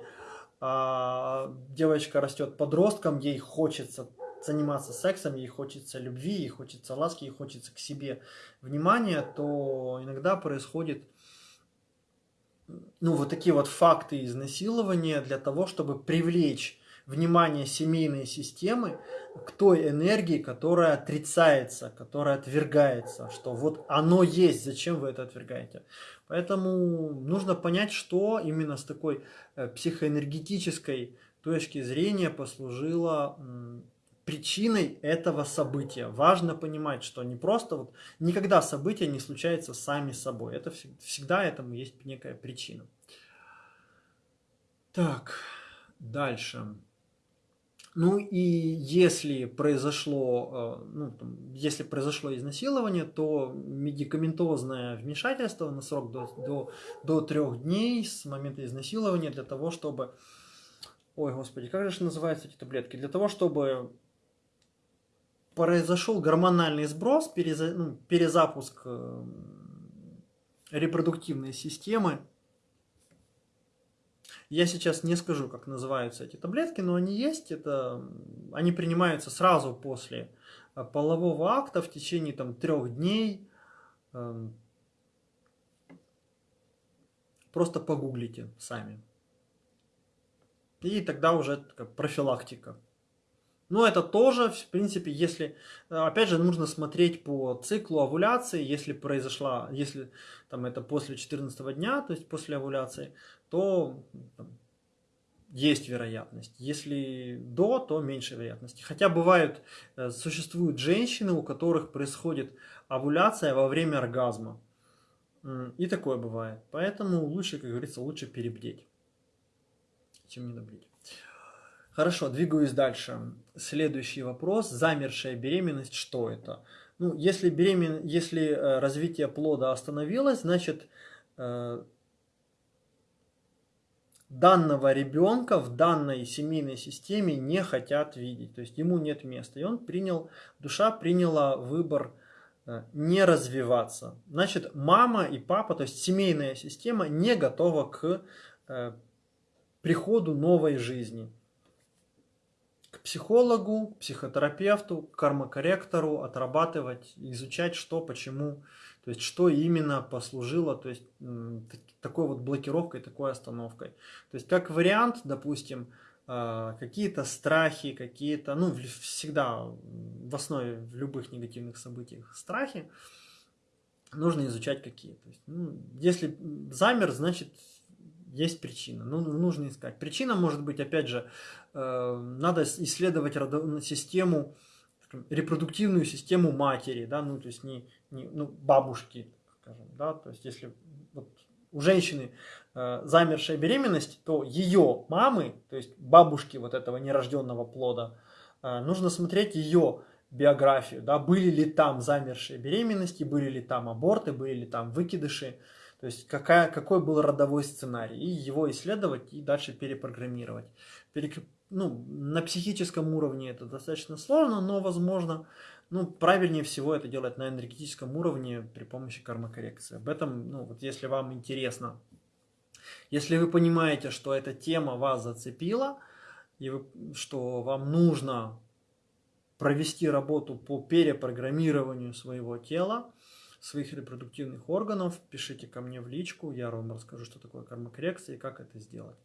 э, девочка растет подростком, ей хочется заниматься сексом, ей хочется любви, ей хочется ласки, ей хочется к себе внимания, то иногда происходит ну, вот такие вот факты изнасилования для того, чтобы привлечь внимание семейной системы к той энергии, которая отрицается, которая отвергается, что вот оно есть, зачем вы это отвергаете. Поэтому нужно понять, что именно с такой э, психоэнергетической точки зрения послужило причиной этого события. Важно понимать, что не просто вот никогда события не случаются сами собой. Это всегда этому есть некая причина. Так, дальше. Ну и если произошло, э, ну, если произошло изнасилование, то медикаментозное вмешательство на срок до, до, до трех дней с момента изнасилования для того, чтобы... Ой, господи, как же называются эти таблетки? Для того, чтобы произошел гормональный сброс, переза, ну, перезапуск э, репродуктивной системы. Я сейчас не скажу, как называются эти таблетки, но они есть. Это, они принимаются сразу после э, полового акта в течение там, трех дней. Эм, просто погуглите сами. И тогда уже профилактика. Но это тоже, в принципе, если, э, опять же, нужно смотреть по циклу овуляции, если произошла, если там это после 14 дня, то есть после овуляции, то там, есть вероятность. Если до, то меньше вероятности. Хотя бывают, э, существуют женщины, у которых происходит овуляция во время оргазма. И такое бывает. Поэтому лучше, как говорится, лучше перебдеть, чем не наблюдать. Хорошо, двигаюсь дальше. Следующий вопрос. Замершая беременность, что это? Ну, если, беремен... если э, развитие плода остановилось, значит, э, данного ребенка в данной семейной системе не хотят видеть. То есть ему нет места. И он принял, душа приняла выбор э, не развиваться. Значит, мама и папа, то есть семейная система не готова к э, приходу новой жизни к психологу, психотерапевту, кармокорректору отрабатывать, изучать, что, почему, то есть что именно послужило, то есть такой вот блокировкой, такой остановкой. То есть как вариант, допустим, а, какие-то страхи, какие-то, ну, всегда в основе в любых негативных событиях страхи, нужно изучать какие. То есть, ну, если замер, значит есть причина. Ну, нужно искать. Причина может быть, опять же, э, надо исследовать систему, репродуктивную систему матери, да, ну, то есть не, не ну, бабушки, скажем, да, то есть если вот у женщины э, замершая беременность, то ее мамы, то есть бабушки вот этого нерожденного плода, э, нужно смотреть ее биографию, да, были ли там замершие беременности, были ли там аборты, были ли там выкидыши, то есть какая, какой был родовой сценарий, и его исследовать и дальше перепрограммировать. Перек... Ну, на психическом уровне это достаточно сложно, но возможно, ну, правильнее всего это делать на энергетическом уровне при помощи кармокоррекции. Об этом, ну, вот если вам интересно, если вы понимаете, что эта тема вас зацепила, и вы, что вам нужно провести работу по перепрограммированию своего тела, своих репродуктивных органов, пишите ко мне в личку, я вам расскажу, что такое кармокоррекция и как это сделать.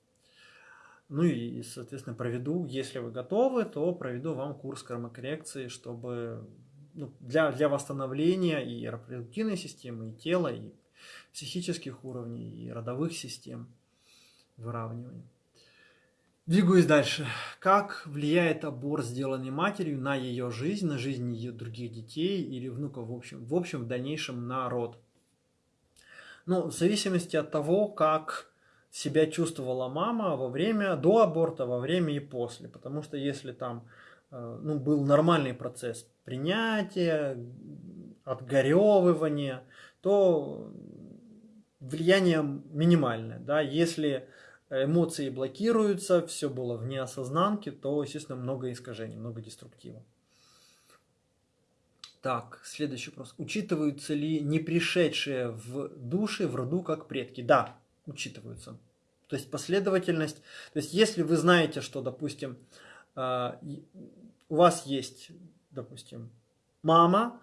Ну и, соответственно, проведу, если вы готовы, то проведу вам курс кармокоррекции, чтобы ну, для, для восстановления и репродуктивной системы, и тела, и психических уровней, и родовых систем выравнивания. Двигаюсь дальше. Как влияет аборт, сделанный матерью, на ее жизнь, на жизнь ее других детей или внуков, в общем, в общем, в дальнейшем на род? Ну, в зависимости от того, как себя чувствовала мама во время, до аборта, во время и после. Потому что если там э, ну, был нормальный процесс принятия, отгоревывания, то влияние минимальное. Да? Если эмоции блокируются, все было в неосознанке, то, естественно, много искажений, много деструктива. Так, следующий вопрос. Учитываются ли не пришедшие в души в роду как предки? Да, учитываются. То есть последовательность. То есть если вы знаете, что, допустим, а, у вас есть, допустим, мама,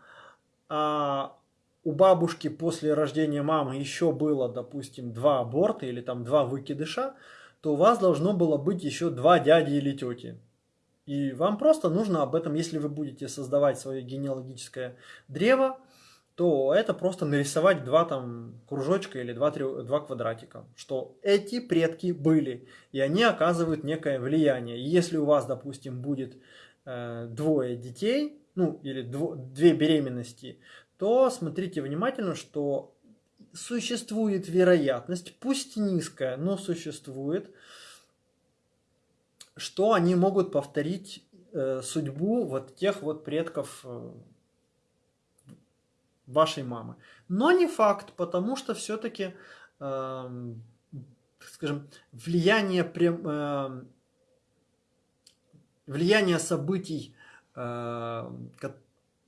а у бабушки после рождения мамы еще было, допустим, два аборта или там два выкидыша, то у вас должно было быть еще два дяди или тети. И вам просто нужно об этом, если вы будете создавать свое генеалогическое древо, то это просто нарисовать два там кружочка или два, три, два квадратика, что эти предки были, и они оказывают некое влияние. И если у вас, допустим, будет э, двое детей, ну или дво, две беременности, то смотрите внимательно, что существует вероятность, пусть низкая, но существует, что они могут повторить э, судьбу вот тех вот предков э, вашей мамы. Но не факт, потому что все-таки, э, скажем, влияние, прям, э, влияние событий, э,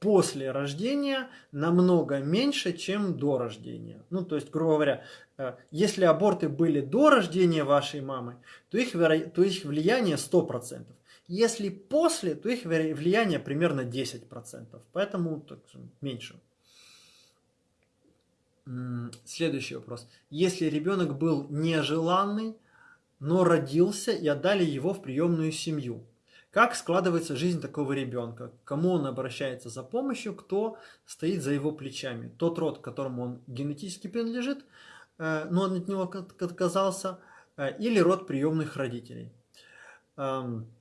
после рождения намного меньше, чем до рождения. Ну, то есть, грубо говоря, э, если аборты были до рождения вашей мамы, то их, то их влияние 100%. Если после, то их влияние примерно 10%. Поэтому так, меньше. Следующий вопрос. Если ребенок был нежеланный, но родился и отдали его в приемную семью, как складывается жизнь такого ребенка? Кому он обращается за помощью? Кто стоит за его плечами? Тот род, которому он генетически принадлежит, э, но он от него отказался, э, или род приемных родителей? Эм,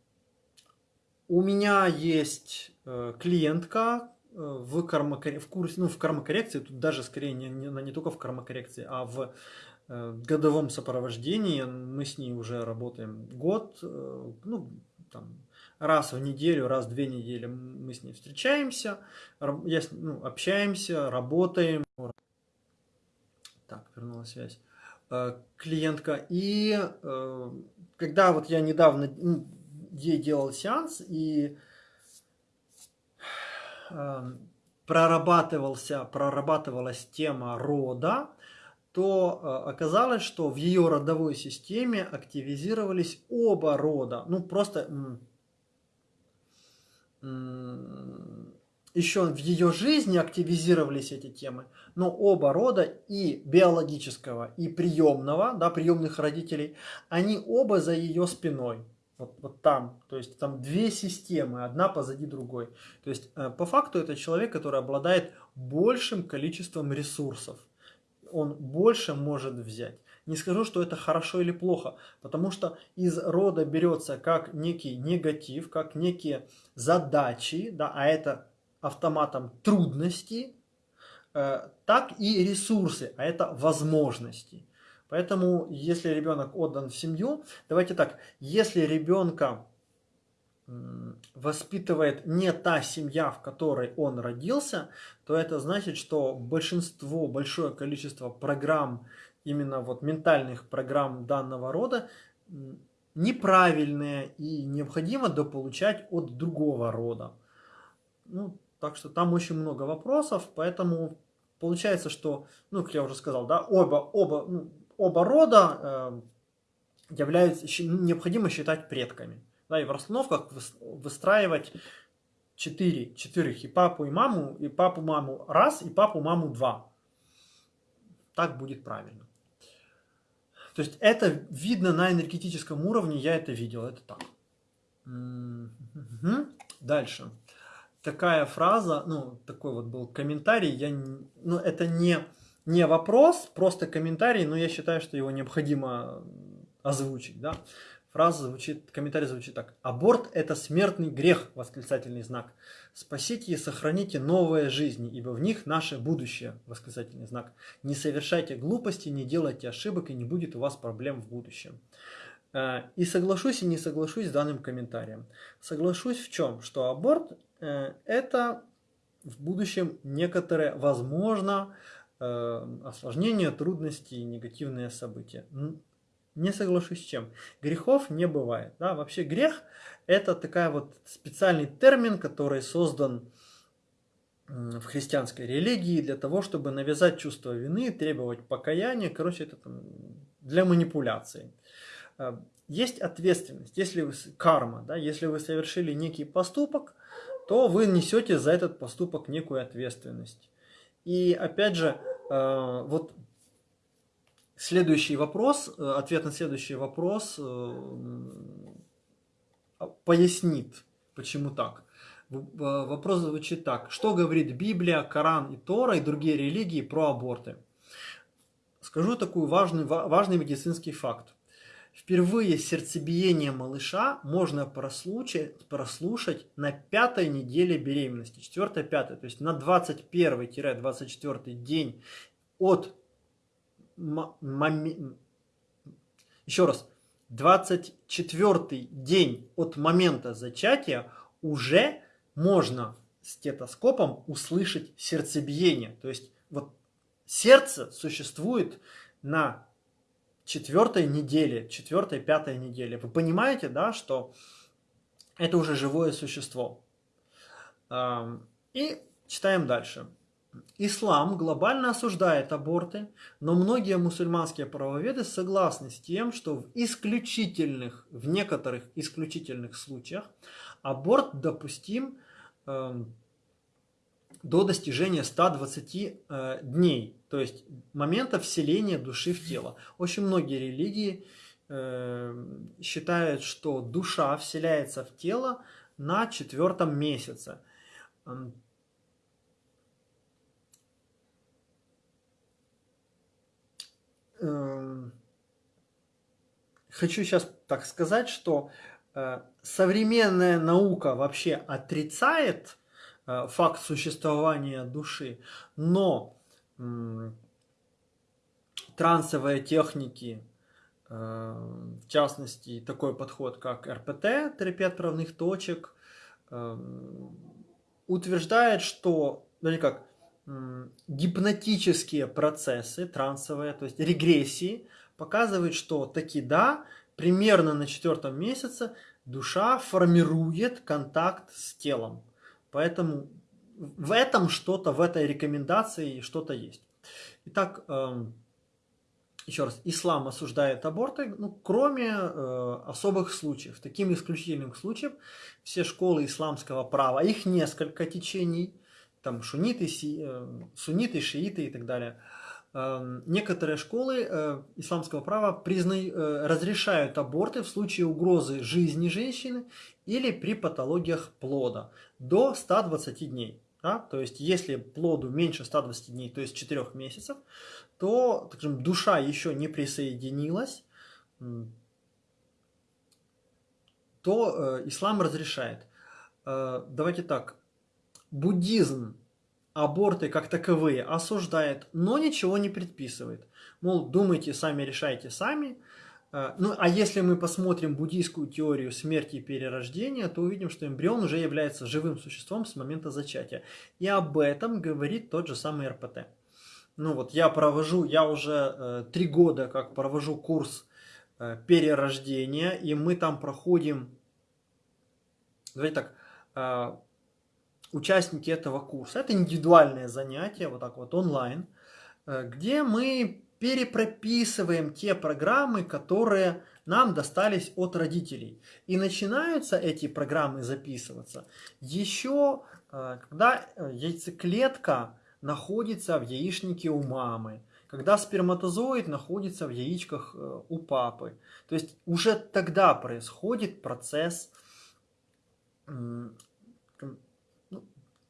у меня есть э, клиентка в, кармокор... в, курсе, ну, в кармокоррекции, тут даже скорее не, не, не только в кармокоррекции, а в годовом сопровождении. Мы с ней уже работаем год, ну, там, раз в неделю, раз в две недели мы с ней встречаемся, я, ну, общаемся, работаем. Так, вернула связь. Э, клиентка. И э, когда вот я недавно ей делал сеанс и э, прорабатывался, прорабатывалась тема рода, то оказалось, что в ее родовой системе активизировались оба рода. Ну, просто еще в ее жизни активизировались эти темы, но оба рода и биологического, и приемного, да, приемных родителей, они оба за ее спиной. Вот, вот там, то есть там две системы, одна позади другой. То есть э, по факту это человек, который обладает большим количеством ресурсов. Он больше может взять. Не скажу, что это хорошо или плохо, потому что из рода берется как некий негатив, как некие задачи, да, а это автоматом трудности, э, так и ресурсы, а это возможности. Поэтому, если ребенок отдан в семью, давайте так, если ребенка воспитывает не та семья, в которой он родился, то это значит, что большинство, большое количество программ именно вот ментальных программ данного рода неправильные и необходимо дополучать от другого рода. Ну, так что там очень много вопросов, поэтому получается, что, ну, как я уже сказал, да, оба, оба, ну, оба рода э, являются, необходимо считать предками. Да, и в расстановках выстраивать четыре, четырех, и папу, и маму, и папу, маму раз, и папу, маму два. Так будет правильно. То есть это видно на энергетическом уровне, я это видел, это так. Угу. Дальше. Такая фраза, ну, такой вот был комментарий, я, ну, это не, не вопрос, просто комментарий, но я считаю, что его необходимо озвучить, да. Фраза звучит, комментарий звучит так. Аборт – это смертный грех, восклицательный знак. Спасите и сохраните новые жизни, ибо в них наше будущее, восклицательный знак. Не совершайте глупости, не делайте ошибок, и не будет у вас проблем в будущем. Э, и соглашусь и не соглашусь с данным комментарием. Соглашусь в чем? Что аборт э, – это в будущем некоторые, возможно, э, осложнения, трудности и негативные события. Не соглашусь с чем. Грехов не бывает. Да? Вообще грех – это такая вот специальный термин, который создан в христианской религии для того, чтобы навязать чувство вины, требовать покаяния. Короче, это там для манипуляции. А, есть ответственность, если вы, карма, да, если вы совершили некий поступок, то вы несете за этот поступок некую ответственность. И опять же, а, вот Следующий вопрос, э, ответ на следующий вопрос э, пояснит, почему так. Э, вопрос звучит так. Что говорит Библия, Коран и Тора и другие религии про аборты? Скажу такой важный, важный медицинский факт. Впервые сердцебиение малыша можно прослушать, прослушать на пятой неделе беременности, 4-5, то есть на 21-24 день от еще раз, 24 день от момента зачатия уже можно стетоскопом услышать сердцебиение. То есть вот сердце существует на четвертой неделе, четвертой, пятой неделе. Вы понимаете, да, что это уже живое существо. И читаем дальше. Ислам глобально осуждает аборты, но многие мусульманские правоведы согласны с тем, что в исключительных, в некоторых исключительных случаях аборт допустим э, до достижения 120 э, дней, то есть момента вселения души в тело. Очень многие религии э, считают, что душа вселяется в тело на четвертом месяце. Хочу сейчас так сказать, что э, современная наука вообще отрицает э, факт существования души, но трансовые техники, э, в частности, такой подход, как РПТ, терапия отправных точек, утверждает, что, ну не как, гипнотические процессы трансовые, то есть регрессии, показывают, что таки да, примерно на четвертом месяце душа формирует контакт с телом. Поэтому в этом что-то, в этой рекомендации что-то есть. Итак, эм, еще раз, ислам осуждает аборты, ну, кроме э, особых случаев. Таким исключительным случаем все школы исламского права, их несколько течений – там шуниты, си, э, сунниты, шииты и так далее. Эм, некоторые школы э, исламского права призна... Э, разрешают аборты в случае угрозы жизни женщины или при патологиях плода до 120 дней. Да? То есть, если плоду меньше 120 дней, то есть 4 месяцев, то так скажем, душа еще не присоединилась, то э, ислам разрешает. Э, давайте так, буддизм аборты как таковые осуждает, но ничего не предписывает. Мол, думайте сами, решайте сами. Э, ну, а если мы посмотрим буддийскую теорию смерти и перерождения, то увидим, что эмбрион уже является живым существом с момента зачатия. И об этом говорит тот же самый РПТ. Ну вот я провожу, я уже э, три года как провожу курс э, перерождения, и мы там проходим, давайте так, э, участники этого курса. Это индивидуальное занятие, вот так вот онлайн, э, где мы перепрописываем те программы, которые нам достались от родителей. И начинаются эти программы записываться еще, э, когда э, яйцеклетка находится в яичнике у мамы, когда сперматозоид находится в яичках у папы. То есть уже тогда происходит процесс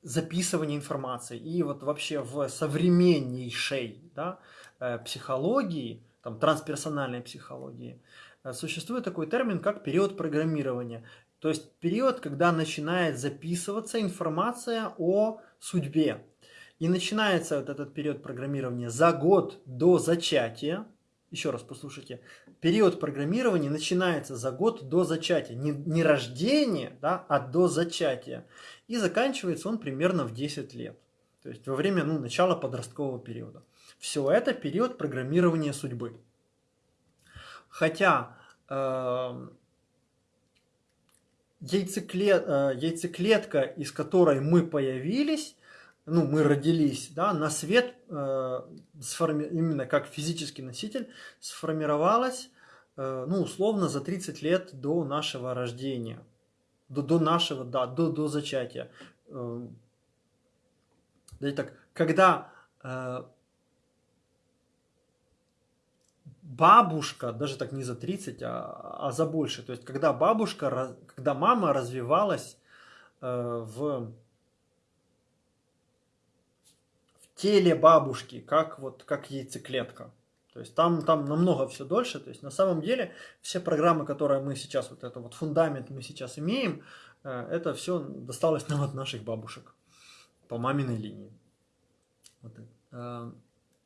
записывания информации. И вот вообще в современнейшей да, э, психологии, там, трансперсональной психологии, э, существует такой термин, как период программирования. То есть период, когда начинает записываться информация о судьбе. И начинается вот этот период программирования за год до зачатия. Еще раз послушайте. Период программирования начинается за год до зачатия. Не, не рождения, да, а до зачатия. И заканчивается он примерно в 10 лет. То есть во время ну, начала подросткового периода. Все это период программирования судьбы. Хотя э, яйцеклет, э, яйцеклетка, из которой мы появились, ну, мы родились, да, на свет, э, сформи... именно как физический носитель, сформировалась, э, ну, условно, за 30 лет до нашего рождения до, до нашего, да, до, до зачатия. Э, да так, когда э, бабушка, даже так не за 30, а, а за больше, то есть когда бабушка, когда мама развивалась э, в, в теле бабушки, как вот как яйцеклетка, то есть там, там намного все дольше. То есть на самом деле все программы, которые мы сейчас, вот это вот фундамент мы сейчас имеем, э, это все досталось нам от наших бабушек по маминой линии. Вот э,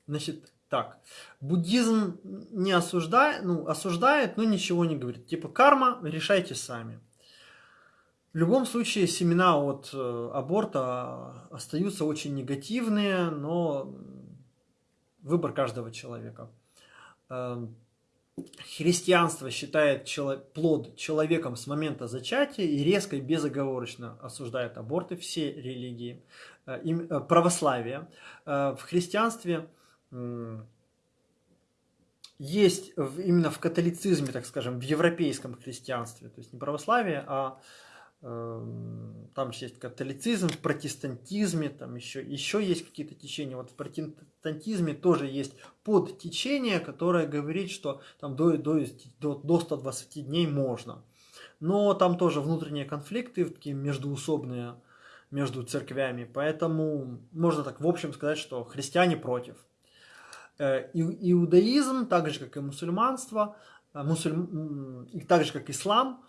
Значит, так, буддизм не осуждает, ну, осуждает, но ничего не говорит. Типа карма, решайте сами. В любом случае семена от э, аборта остаются очень негативные, но выбор каждого человека. Эм, христианство считает плод человеком с момента зачатия и резко и безоговорочно осуждает аборты, все религии, э, э, православие. В христианстве есть именно в католицизме, так скажем, в европейском христианстве, то есть не православие, а там же есть католицизм, в протестантизме, там еще, еще есть какие-то течения. Вот в протестантизме тоже есть подтечение, которое говорит, что там до, до, до, до 120 дней можно. Но там тоже внутренние конфликты, такие междуусобные между церквями. Поэтому можно так в общем сказать, что христиане против. Э, иудаизм, так же как и мусульманство, э, мусульм... так же как ислам,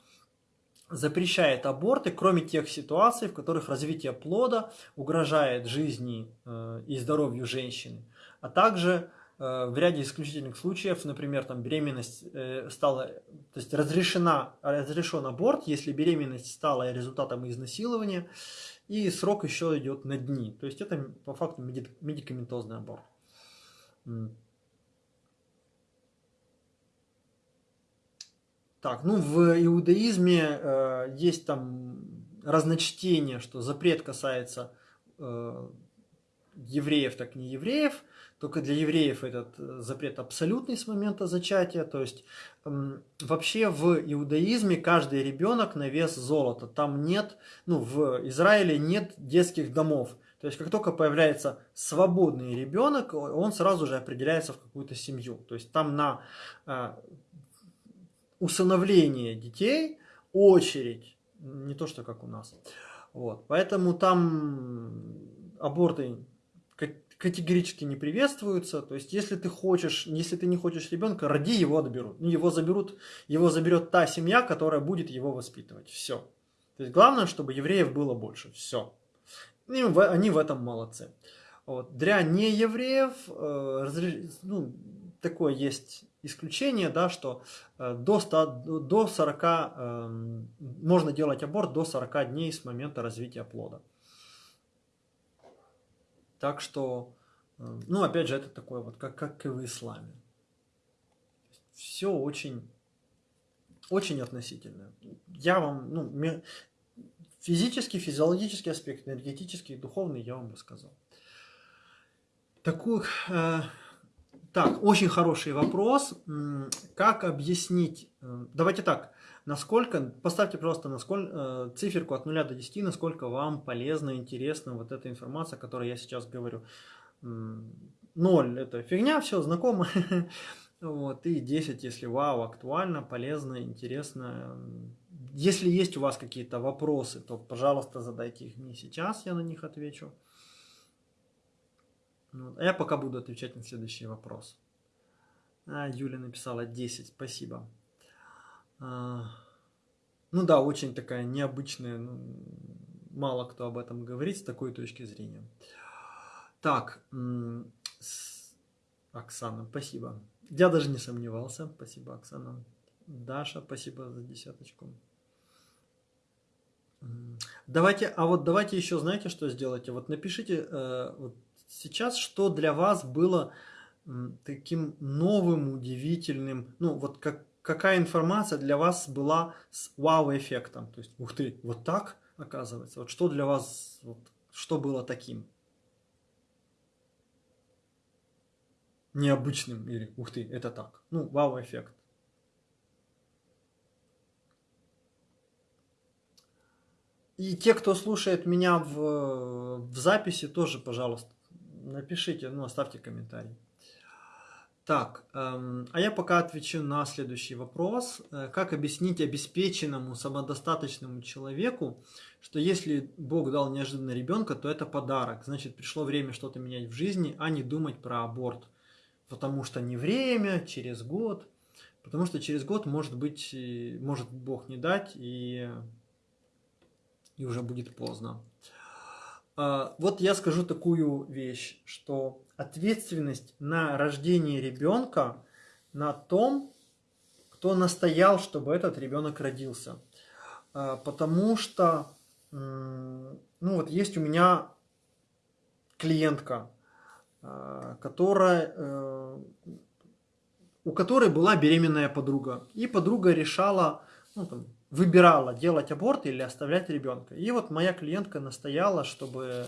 запрещает аборты, кроме тех ситуаций, в которых развитие плода угрожает жизни э, и здоровью женщины, а также э, в ряде исключительных случаев, например, там беременность э, стала, то есть разрешена, разрешен аборт, если беременность стала результатом изнасилования, и срок еще идет на дни. То есть это по факту медикаментозный аборт. Так, ну в иудаизме э, есть там разночтение, что запрет касается э, евреев, так не евреев. Только для евреев этот э, запрет абсолютный с момента зачатия. То есть э, вообще в иудаизме каждый ребенок на вес золота. Там нет, ну в Израиле нет детских домов. То есть как только появляется свободный ребенок, он сразу же определяется в какую-то семью. То есть там на э, усыновление детей очередь, не то что как у нас. Вот. Поэтому там аборты категорически не приветствуются. То есть, если ты хочешь, если ты не хочешь ребенка, роди его отберут. Ну, его заберут, его заберет та семья, которая будет его воспитывать. Все. То есть, главное, чтобы евреев было больше. Все. И они в этом молодцы. Вот. Для неевреев э, ну, такое есть исключение, да, что э, до, 100, до 40, э, можно делать аборт до 40 дней с момента развития плода. Так что, э, ну, опять же, это такое вот, как, как и в исламе. Все очень, очень относительно. Я вам, ну, физический, физиологический аспект, энергетический, духовный я вам рассказал. Такую... Э, Так, очень хороший вопрос. Как объяснить? Э, давайте так. Насколько, поставьте просто насколько, э, циферку от 0 до 10, насколько вам полезна, интересна вот эта информация, о которой я сейчас говорю. 0 это фигня, все знакомо. Вот, и 10, если вау, актуально, полезно, интересно. Если есть у вас какие-то вопросы, то, пожалуйста, задайте их мне сейчас, я на них отвечу. Вот. А я пока буду отвечать на следующий вопрос. А, Юля написала 10, спасибо. А, ну да, очень такая необычная, ну, мало кто об этом говорит с такой точки зрения. Так, Оксана, спасибо. Я даже не сомневался. Спасибо, Оксана. Даша, спасибо за десяточку. Давайте, а вот давайте еще, знаете, что сделайте? Вот напишите э, вот сейчас, что для вас было таким новым, удивительным, ну вот как, какая информация для вас была с вау-эффектом. То есть, ух ты, вот так оказывается. Вот что для вас, вот, что было таким? необычным или ух ты, это так. Ну, вау-эффект. И те, кто слушает меня в, в записи, тоже, пожалуйста, напишите, ну, оставьте комментарий. Так, эм, а я пока отвечу на следующий вопрос. Э, как объяснить обеспеченному, самодостаточному человеку, что если Бог дал неожиданно ребенка, то это подарок. Значит, пришло время что-то менять в жизни, а не думать про аборт потому что не время, через год. Потому что через год, может быть, может Бог не дать, и, и уже будет поздно. А, вот я скажу такую вещь, что ответственность на рождение ребенка на том, кто настоял, чтобы этот ребенок родился. А, потому что, ну вот есть у меня клиентка, а, которая, э, у которой была беременная подруга. И подруга решала, ну, там, выбирала, делать аборт или оставлять ребенка. И вот моя клиентка настояла, чтобы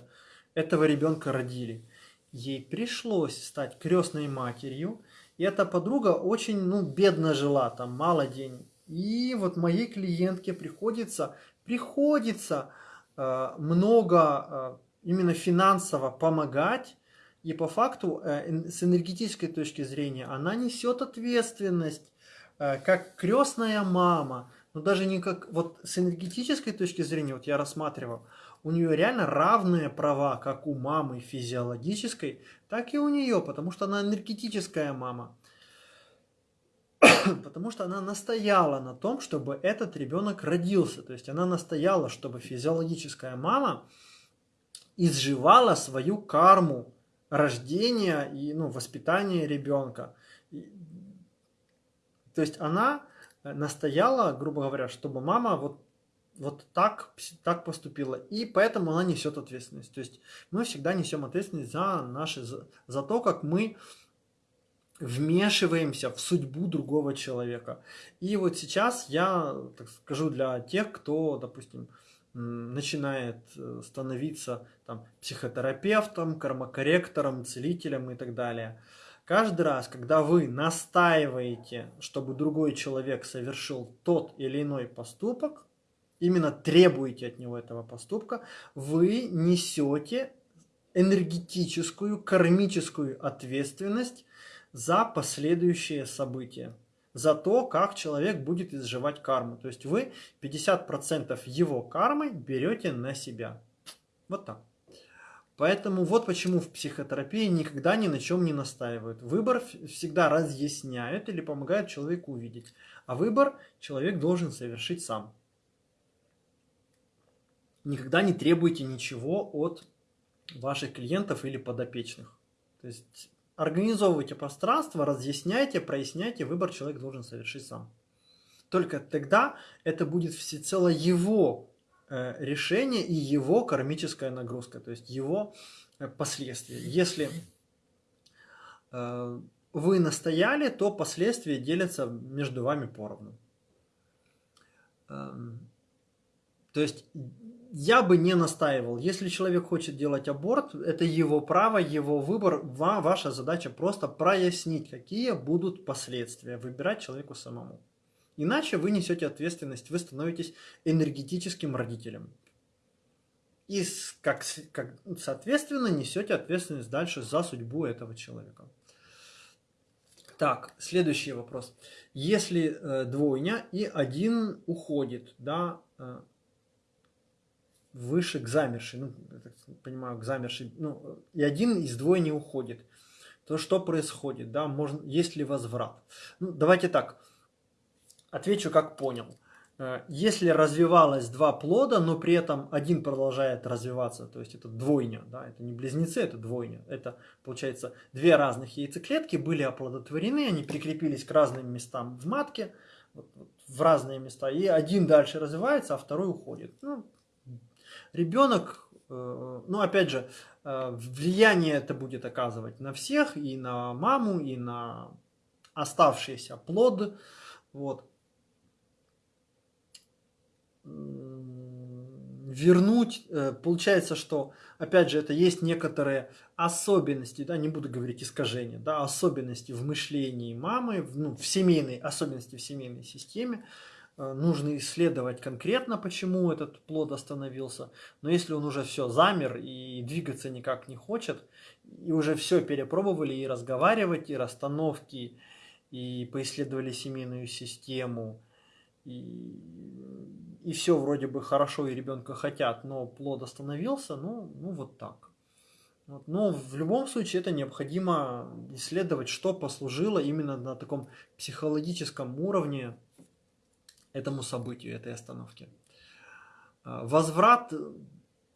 этого ребенка родили. Ей пришлось стать крестной матерью. И эта подруга очень ну, бедно жила, там мало денег. И вот моей клиентке приходится, приходится э, много э, именно финансово помогать и по факту, э, с энергетической точки зрения, она несет ответственность, э, как крестная мама, но даже не как, вот с энергетической точки зрения, вот я рассматривал, у нее реально равные права, как у мамы физиологической, так и у нее, потому что она энергетическая мама. потому что она настояла на том, чтобы этот ребенок родился. То есть она настояла, чтобы физиологическая мама изживала свою карму рождения и ну, воспитания ребенка. То есть она настояла, грубо говоря, чтобы мама вот, вот так, так поступила. И поэтому она несет ответственность. То есть мы всегда несем ответственность за, наши, за, за то, как мы вмешиваемся в судьбу другого человека. И вот сейчас я так скажу для тех, кто, допустим, начинает э, становиться там, психотерапевтом, кармокорректором, целителем и так далее. Каждый раз, когда вы настаиваете, чтобы другой человек совершил тот или иной поступок, именно требуете от него этого поступка, вы несете энергетическую, кармическую ответственность за последующие события за то, как человек будет изживать карму. То есть вы 50% его кармы берете на себя. Вот так. Поэтому вот почему в психотерапии никогда ни на чем не настаивают. Выбор всегда разъясняют или помогают человеку увидеть. А выбор человек должен совершить сам. Никогда не требуйте ничего от ваших клиентов или подопечных. То есть Организовывайте пространство, разъясняйте, проясняйте, выбор человек должен совершить сам. Только тогда это будет всецело его решение и его кармическая нагрузка, то есть его э, последствия. Если э, вы настояли, то последствия делятся между вами поровну. Эм, то есть я бы не настаивал. Если человек хочет делать аборт, это его право, его выбор. Ваша задача просто прояснить, какие будут последствия. Выбирать человеку самому. Иначе вы несете ответственность, вы становитесь энергетическим родителем. И как, как, соответственно несете ответственность дальше за судьбу этого человека. Так, следующий вопрос. Если э, двойня и один уходит, да, э, выше к замершей, ну, я так понимаю, к замершей, ну, и один из двойни уходит, то что происходит, да, можно, есть ли возврат? Ну, давайте так, отвечу как понял. Э, если развивалось два плода, но при этом один продолжает развиваться, то есть это двойня, да, это не близнецы, это двойня. Это, получается, две разных яйцеклетки были оплодотворены, они прикрепились к разным местам в матке, в разные места, и один дальше развивается, а второй уходит. Ну, ребенок, э, ну, опять же, э, влияние это будет оказывать на всех, и на маму, и на оставшийся плод, вот вернуть, э, получается, что, опять же, это есть некоторые особенности, да, не буду говорить искажения, да, особенности в мышлении мамы, ну, в семейной, особенности в семейной системе, э, нужно исследовать конкретно, почему этот плод остановился, но если он уже все замер и двигаться никак не хочет, и уже все перепробовали, и разговаривать, и расстановки, и поисследовали семейную систему, и и все вроде бы хорошо, и ребенка хотят, но плод остановился, ну, ну вот так. Вот. Но в любом случае это необходимо исследовать, что послужило именно на таком психологическом уровне этому событию, этой остановке. А, возврат,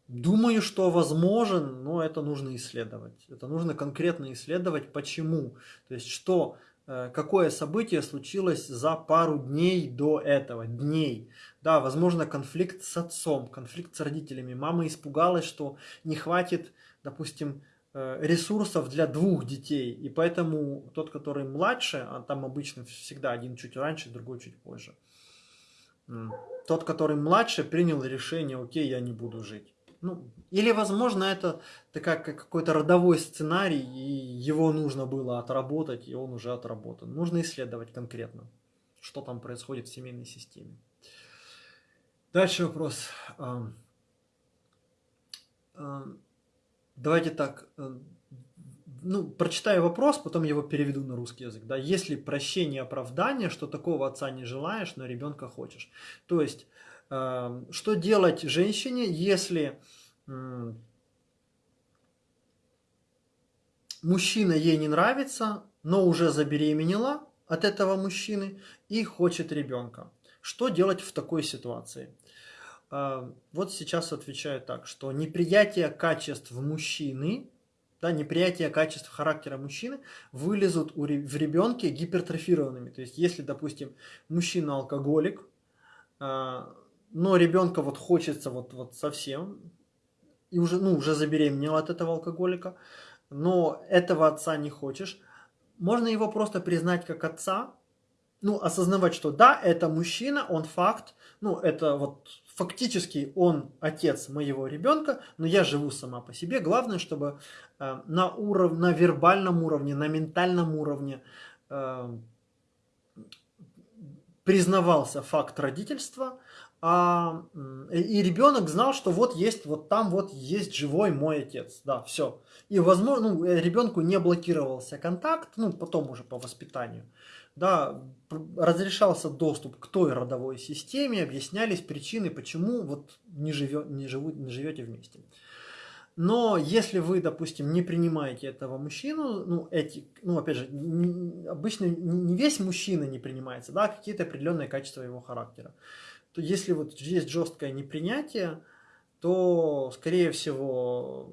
думаю, что возможен, но это нужно исследовать. Это нужно конкретно исследовать, почему. То есть, что какое событие случилось за пару дней до этого, дней. Да, возможно, конфликт с отцом, конфликт с родителями. Мама испугалась, что не хватит, допустим, э, ресурсов для двух детей. И поэтому тот, который младше, а там обычно всегда один чуть раньше, другой чуть позже. Тот, который младше, принял решение, окей, я не буду жить. Ну, или, возможно, это как какой-то родовой сценарий, и его нужно было отработать, и он уже отработан. Нужно исследовать конкретно, что там происходит в семейной системе. Дальше вопрос. Давайте так, ну, прочитаю вопрос, потом его переведу на русский язык. Да? Если прощение оправдание, что такого отца не желаешь, но ребенка хочешь. То есть, что делать женщине, если мужчина ей не нравится, но уже забеременела от этого мужчины и хочет ребенка. Что делать в такой ситуации? А, вот сейчас отвечаю так, что неприятие качеств мужчины, да, неприятие качеств характера мужчины вылезут в ребенке гипертрофированными. То есть, если, допустим, мужчина алкоголик, а, но ребенка вот хочется вот, вот совсем, и уже, ну, уже забеременела от этого алкоголика, но этого отца не хочешь, можно его просто признать как отца, ну, осознавать, что да, это мужчина, он факт, ну, это вот фактически он отец моего ребенка, но я живу сама по себе. Главное, чтобы э, на, уров... на вербальном уровне, на ментальном уровне э, признавался факт родительства, а, и ребенок знал, что вот есть, вот там вот есть живой мой отец, да, все. И, возможно, ну, э, ребенку не блокировался контакт, ну, потом уже по воспитанию, да, разрешался доступ к той родовой системе, объяснялись причины, почему вот не, живет, не, живут, не живете вместе. Но если вы, допустим, не принимаете этого мужчину, ну, эти, ну, опять же, не, обычно не весь мужчина не принимается, да, какие-то определенные качества его характера то если вот есть жесткое непринятие, то, скорее всего,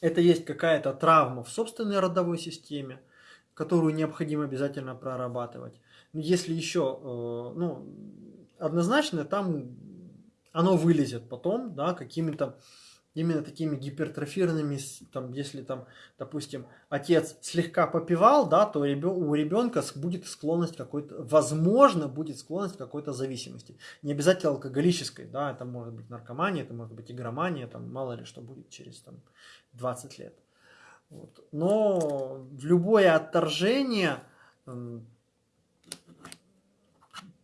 это есть какая-то травма в собственной родовой системе, которую необходимо обязательно прорабатывать. Если еще, э, ну, однозначно там оно вылезет потом, да, какими-то именно такими гипертрофированными, там, если там, допустим, отец слегка попивал, да, то у ребенка будет склонность какой-то, возможно, будет склонность какой-то зависимости. Не обязательно алкоголической, да, это может быть наркомания, это может быть игромания, там, мало ли что будет через там, 20 лет. Вот. Но любое отторжение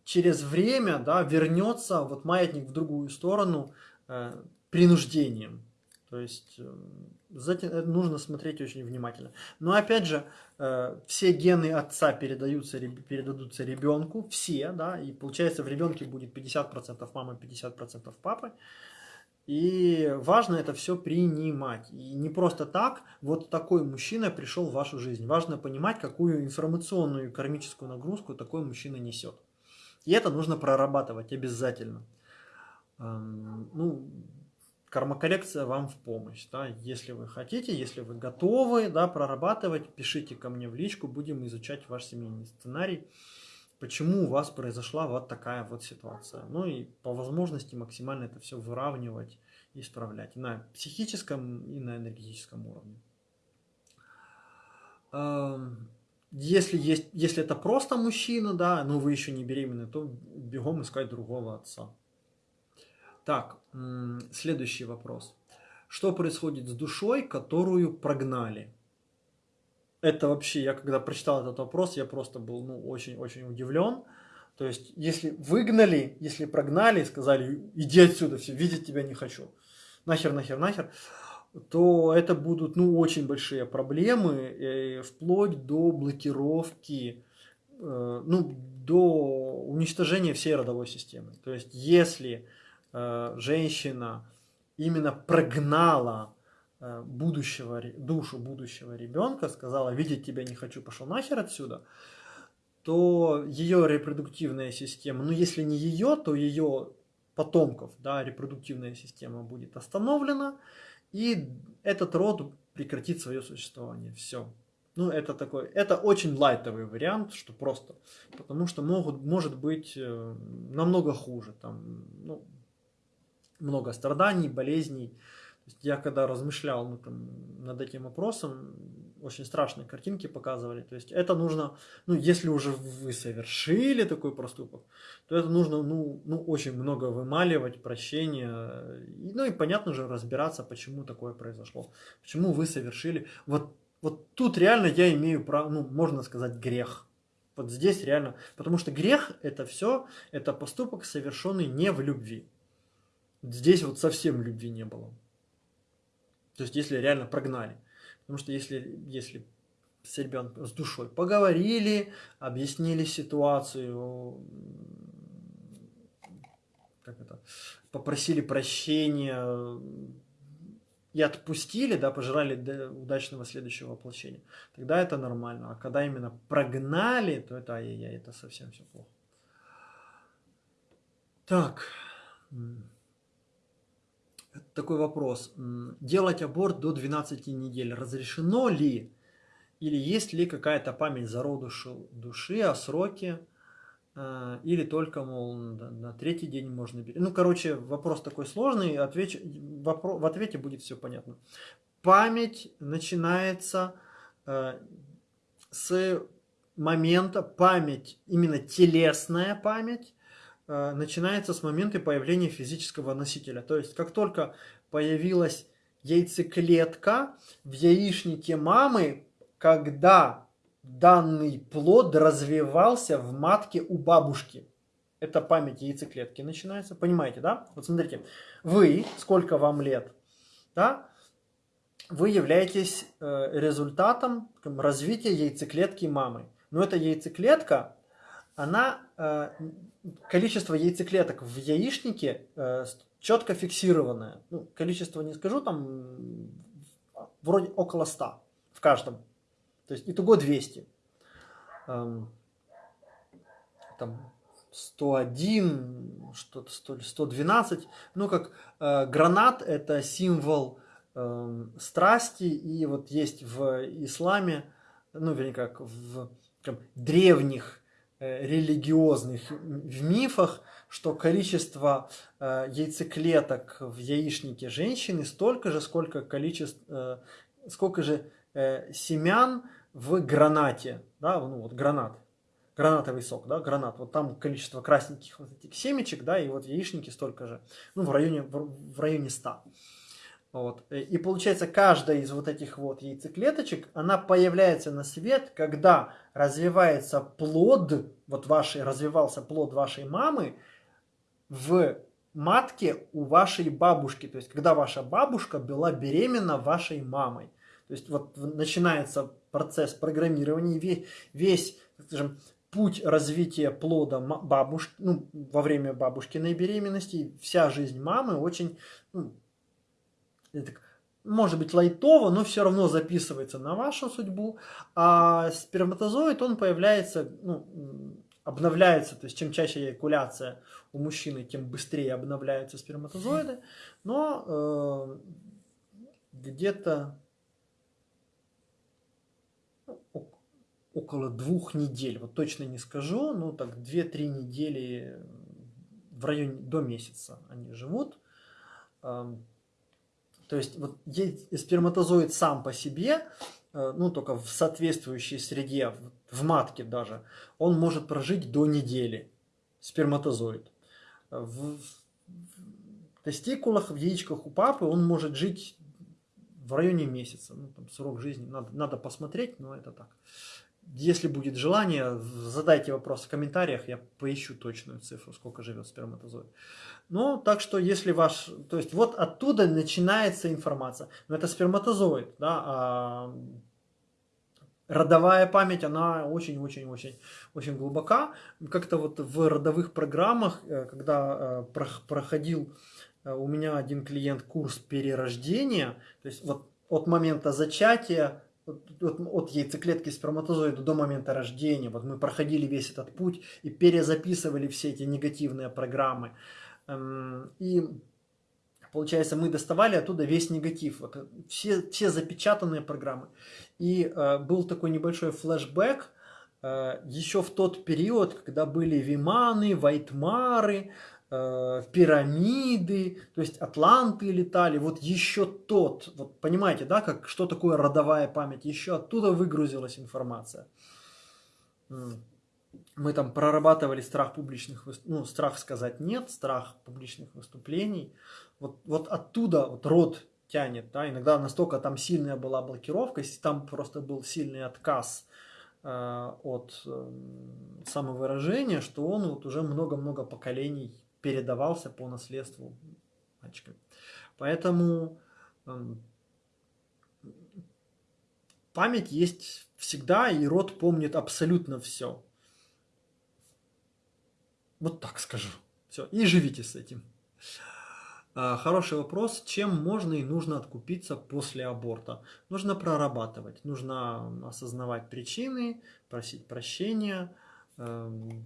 через время да, вернется вот маятник в другую сторону э, принуждением. То есть э, затем э, нужно смотреть очень внимательно. Но опять же, э, все гены отца передаются, передадутся ребенку, все, да, и получается в ребенке будет 50% мамы, 50% папы. И важно это все принимать. И не просто так, вот такой мужчина пришел в вашу жизнь. Важно понимать, какую информационную кармическую нагрузку такой мужчина несет. И это нужно прорабатывать обязательно. Ну, кармокоррекция вам в помощь. Да? Если вы хотите, если вы готовы да, прорабатывать, пишите ко мне в личку, будем изучать ваш семейный сценарий почему у вас произошла вот такая вот ситуация. Ну и по возможности максимально это все выравнивать исправлять на психическом и на энергетическом уровне. Эм, если, есть, если это просто мужчина, да, но вы еще не беременны, то бегом искать другого отца. Так, следующий вопрос. Что происходит с душой, которую прогнали? это вообще, я когда прочитал этот вопрос, я просто был ну, очень-очень удивлен. То есть, если выгнали, если прогнали, сказали, иди отсюда, все, видеть тебя не хочу, нахер, нахер, нахер, то это будут, ну, очень большие проблемы, э, вплоть до блокировки, э, ну, до уничтожения всей родовой системы. То есть, если женщина именно прогнала Э, будущего, душу будущего ребенка, сказала, видеть тебя не хочу, пошел нахер отсюда, то ее репродуктивная система, ну если не ее, то ее потомков, да, репродуктивная система будет остановлена, и этот род прекратит свое существование. Все. Ну, это такой, это очень лайтовый вариант, что просто, потому что могут, может быть э, намного хуже, там, ну, много страданий, болезней, я когда размышлял ну, там, над этим вопросом, очень страшные картинки показывали. То есть это нужно, ну, если уже вы совершили такой проступок, то это нужно, ну, ну очень много вымаливать, прощения. И, ну и понятно же разбираться, почему такое произошло. Почему вы совершили. Вот, вот тут реально я имею право, ну, можно сказать, грех. Вот здесь реально. Потому что грех это все, это поступок, совершенный не в любви. Здесь вот совсем любви не было. То есть, если реально прогнали. Потому что если, если с ребенком, с душой поговорили, объяснили ситуацию, как это, попросили прощения и отпустили, да, пожелали удачного следующего воплощения, тогда это нормально. А когда именно прогнали, то это ай-яй-яй, это совсем все плохо. Так такой вопрос. Делать аборт до 12 недель разрешено ли? Или есть ли какая-то память зародышу души о сроке? Э, или только, мол, на третий день можно беречь? Ну, короче, вопрос такой сложный, отвеч... В ответе будет все понятно. Память начинается э, с момента, память, именно телесная память, начинается с момента появления физического носителя. То есть, как только появилась яйцеклетка в яичнике мамы, когда данный плод развивался в матке у бабушки. Это память яйцеклетки начинается. Понимаете, да? Вот смотрите, вы, сколько вам лет, да? Вы являетесь э, результатом развития яйцеклетки мамы. Но эта яйцеклетка, она э, количество яйцеклеток в яичнике э, четко фиксированное. Ну, количество не скажу, там вроде около 100 в каждом. То есть итого 200. Эм, там 101, что-то 112. Ну, как э, гранат это символ э, страсти. И вот есть в исламе, ну, вернее, как в как, древних религиозных в мифах, что количество э, яйцеклеток в яичнике женщины столько же, сколько количество, э, сколько же э, семян в гранате, да, ну вот гранат, гранатовый сок, да, гранат, вот там количество красненьких вот этих семечек, да, и вот в яичнике столько же, ну в районе, в районе 100. Вот. И получается, каждая из вот этих вот яйцеклеточек, она появляется на свет, когда развивается плод, вот вашей, развивался плод вашей мамы в матке у вашей бабушки. То есть, когда ваша бабушка была беременна вашей мамой. То есть, вот начинается процесс программирования, весь, весь скажем, путь развития плода бабушки, ну, во время бабушкиной беременности, вся жизнь мамы очень, ну, может быть лайтово, но все равно записывается на вашу судьбу, а сперматозоид, он появляется, ну, обновляется, то есть чем чаще эякуляция у мужчины, тем быстрее обновляются сперматозоиды, но э, где-то около двух недель, вот точно не скажу, ну так 2-3 недели в районе до месяца они живут. То есть вот сперматозоид сам по себе, э, ну только в соответствующей среде, в матке даже, он может прожить до недели, сперматозоид. В, тестикулах, в яичках у папы он может жить в районе месяца. Ну, там срок жизни надо, надо посмотреть, но это так. Если будет желание, задайте вопрос в комментариях, я поищу точную цифру, сколько живет сперматозоид. Ну, так что если ваш, то есть вот оттуда начинается информация. Но это сперматозоид, да, а родовая память, она очень-очень-очень очень глубока. Как-то вот в родовых программах, э, когда э, проходил э, у меня один клиент курс перерождения, то есть вот от момента зачатия от, от, от яйцеклетки сперматозоида до момента рождения. Вот мы проходили весь этот путь и перезаписывали все эти негативные программы. Эм, и получается, мы доставали оттуда весь негатив, вот, все, все запечатанные программы. И э, был такой небольшой флешбэк, э, еще в тот период, когда были Виманы, Вайтмары, Э, пирамиды, то есть атланты летали, вот еще тот, вот понимаете, да, как, что такое родовая память, еще оттуда выгрузилась информация. Мы там прорабатывали страх публичных, ну, страх сказать нет, страх публичных выступлений, вот, вот оттуда вот род тянет, да, иногда настолько там сильная была блокировка, там просто был сильный отказ э, от э, самовыражения, что он вот уже много-много поколений передавался по наследству мальчикам. Поэтому э, память есть всегда, и род помнит абсолютно все. Вот так скажу. Все, и живите с этим. А, хороший вопрос. Чем можно и нужно откупиться после аборта? Нужно прорабатывать, нужно осознавать причины, просить прощения, эм,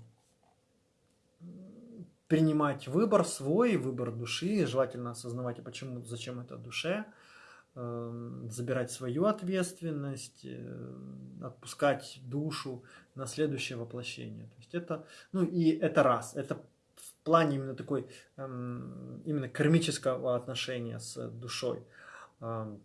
принимать выбор свой, выбор души, желательно осознавать, а почему, зачем это душе, эм, забирать свою ответственность, э, отпускать душу на следующее воплощение. То есть это, ну и это раз, это в плане именно такой, эм, именно кармического отношения с душой. Эм,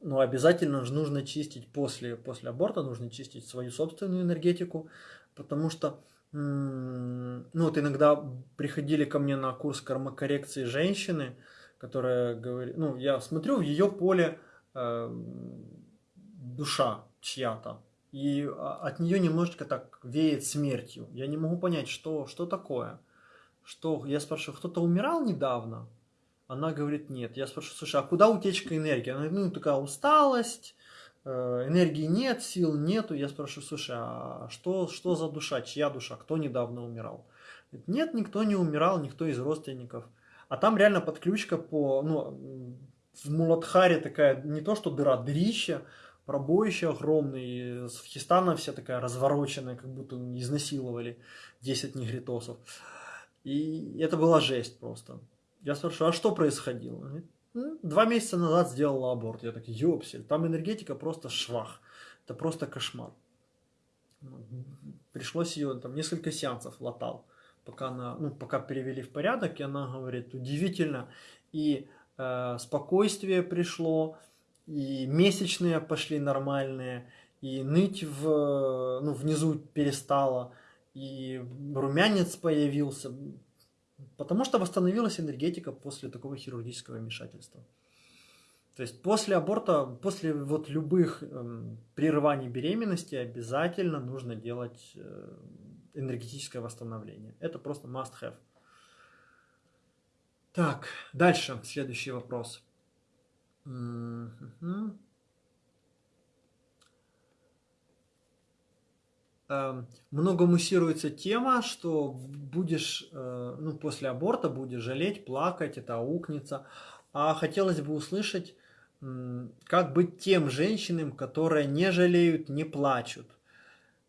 но обязательно же нужно чистить после, после аборта, нужно чистить свою собственную энергетику, потому что ну вот иногда приходили ко мне на курс кармокоррекции женщины, которая говорит, ну я смотрю в ее поле э, душа чья-то, и от нее немножечко так веет смертью. Я не могу понять, что, что такое. Что, я спрашиваю, кто-то умирал недавно? Она говорит, нет. Я спрашиваю, слушай, а куда утечка энергии? Она говорит, ну такая усталость, энергии нет, сил нету. Я спрашиваю, слушай, а что, что за душа, чья душа, кто недавно умирал? Нет, никто не умирал, никто из родственников. А там реально подключка по, ну, в Муладхаре такая, не то что дыра, дырища, пробоище огромное, Хистана вся такая развороченная, как будто изнасиловали 10 негритосов. И это была жесть просто. Я спрашиваю, а что происходило? Говорит, Два месяца назад сделала аборт. Я так, ёпсель, там энергетика просто швах. Это просто кошмар. пришлось ее там несколько сеансов латал, пока она, ну, пока перевели в порядок, и она говорит, удивительно, и э, спокойствие пришло, и месячные пошли нормальные, и ныть в, ну, внизу перестала, и румянец появился, потому что восстановилась энергетика после такого хирургического вмешательства. То есть после аборта, после вот любых э, прерываний беременности обязательно нужно делать э, энергетическое восстановление. Это просто must have. Так, дальше, следующий вопрос. Mm-hmm. Много муссируется тема, что будешь, э, ну, после аборта будешь жалеть, плакать, это аукнется. А хотелось бы услышать, как быть тем женщинам, которые не жалеют, не плачут.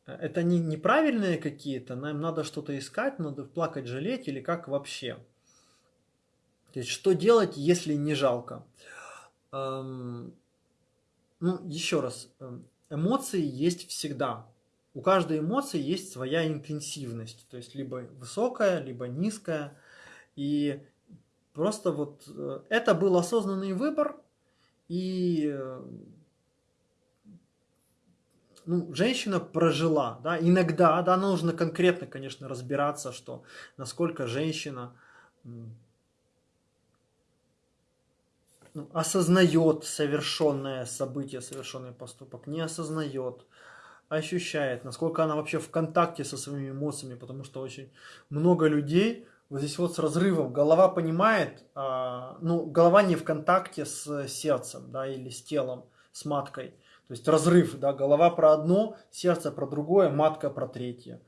Это не неправильные какие-то, нам надо что-то искать, надо плакать, жалеть или как вообще? То есть, что делать, если не жалко? Эм, ну, еще раз, эм, эмоции есть всегда. У каждой эмоции есть своя интенсивность, то есть либо высокая, либо низкая. И просто вот э, это был осознанный выбор, и э, ну, женщина прожила, да, иногда, да, нужно конкретно, конечно, разбираться, что насколько женщина ну, осознает совершенное событие, совершенный поступок, не осознает, ощущает, насколько она вообще в контакте со своими эмоциями, потому что очень много людей вот здесь вот с разрывом. Голова понимает, а, ну, голова не в контакте с сердцем, да, или с телом, с маткой. То есть разрыв, да, голова про одно, сердце про другое, матка про третье.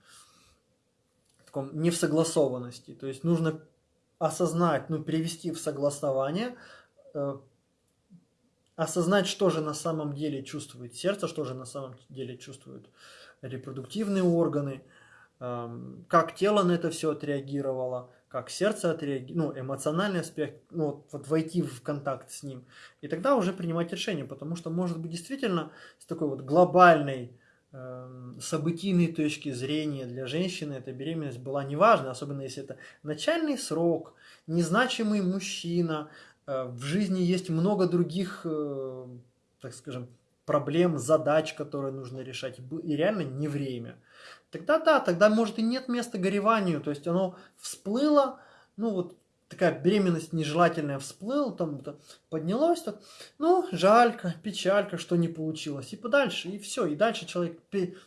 В таком не в согласованности. То есть нужно осознать, ну, перевести в согласование, э, осознать, что же на самом деле чувствует сердце, что же на самом деле чувствуют репродуктивные органы, как тело на это все отреагировало, как сердце отреагировало, ну, эмоциональный аспект, ну, вот войти в контакт с ним. И тогда уже принимать решение, потому что, может быть, действительно с такой вот глобальной э, событийной точки зрения для женщины эта беременность была неважна, особенно если это начальный срок, незначимый мужчина, в жизни есть много других, э, так скажем, проблем, задач, которые нужно решать, и реально не время – тогда да, тогда может и нет места гореванию, то есть оно всплыло, ну вот такая беременность нежелательная всплыла, там поднялось, так, ну, жалька, печалька, что не получилось, и подальше, и все, и дальше человек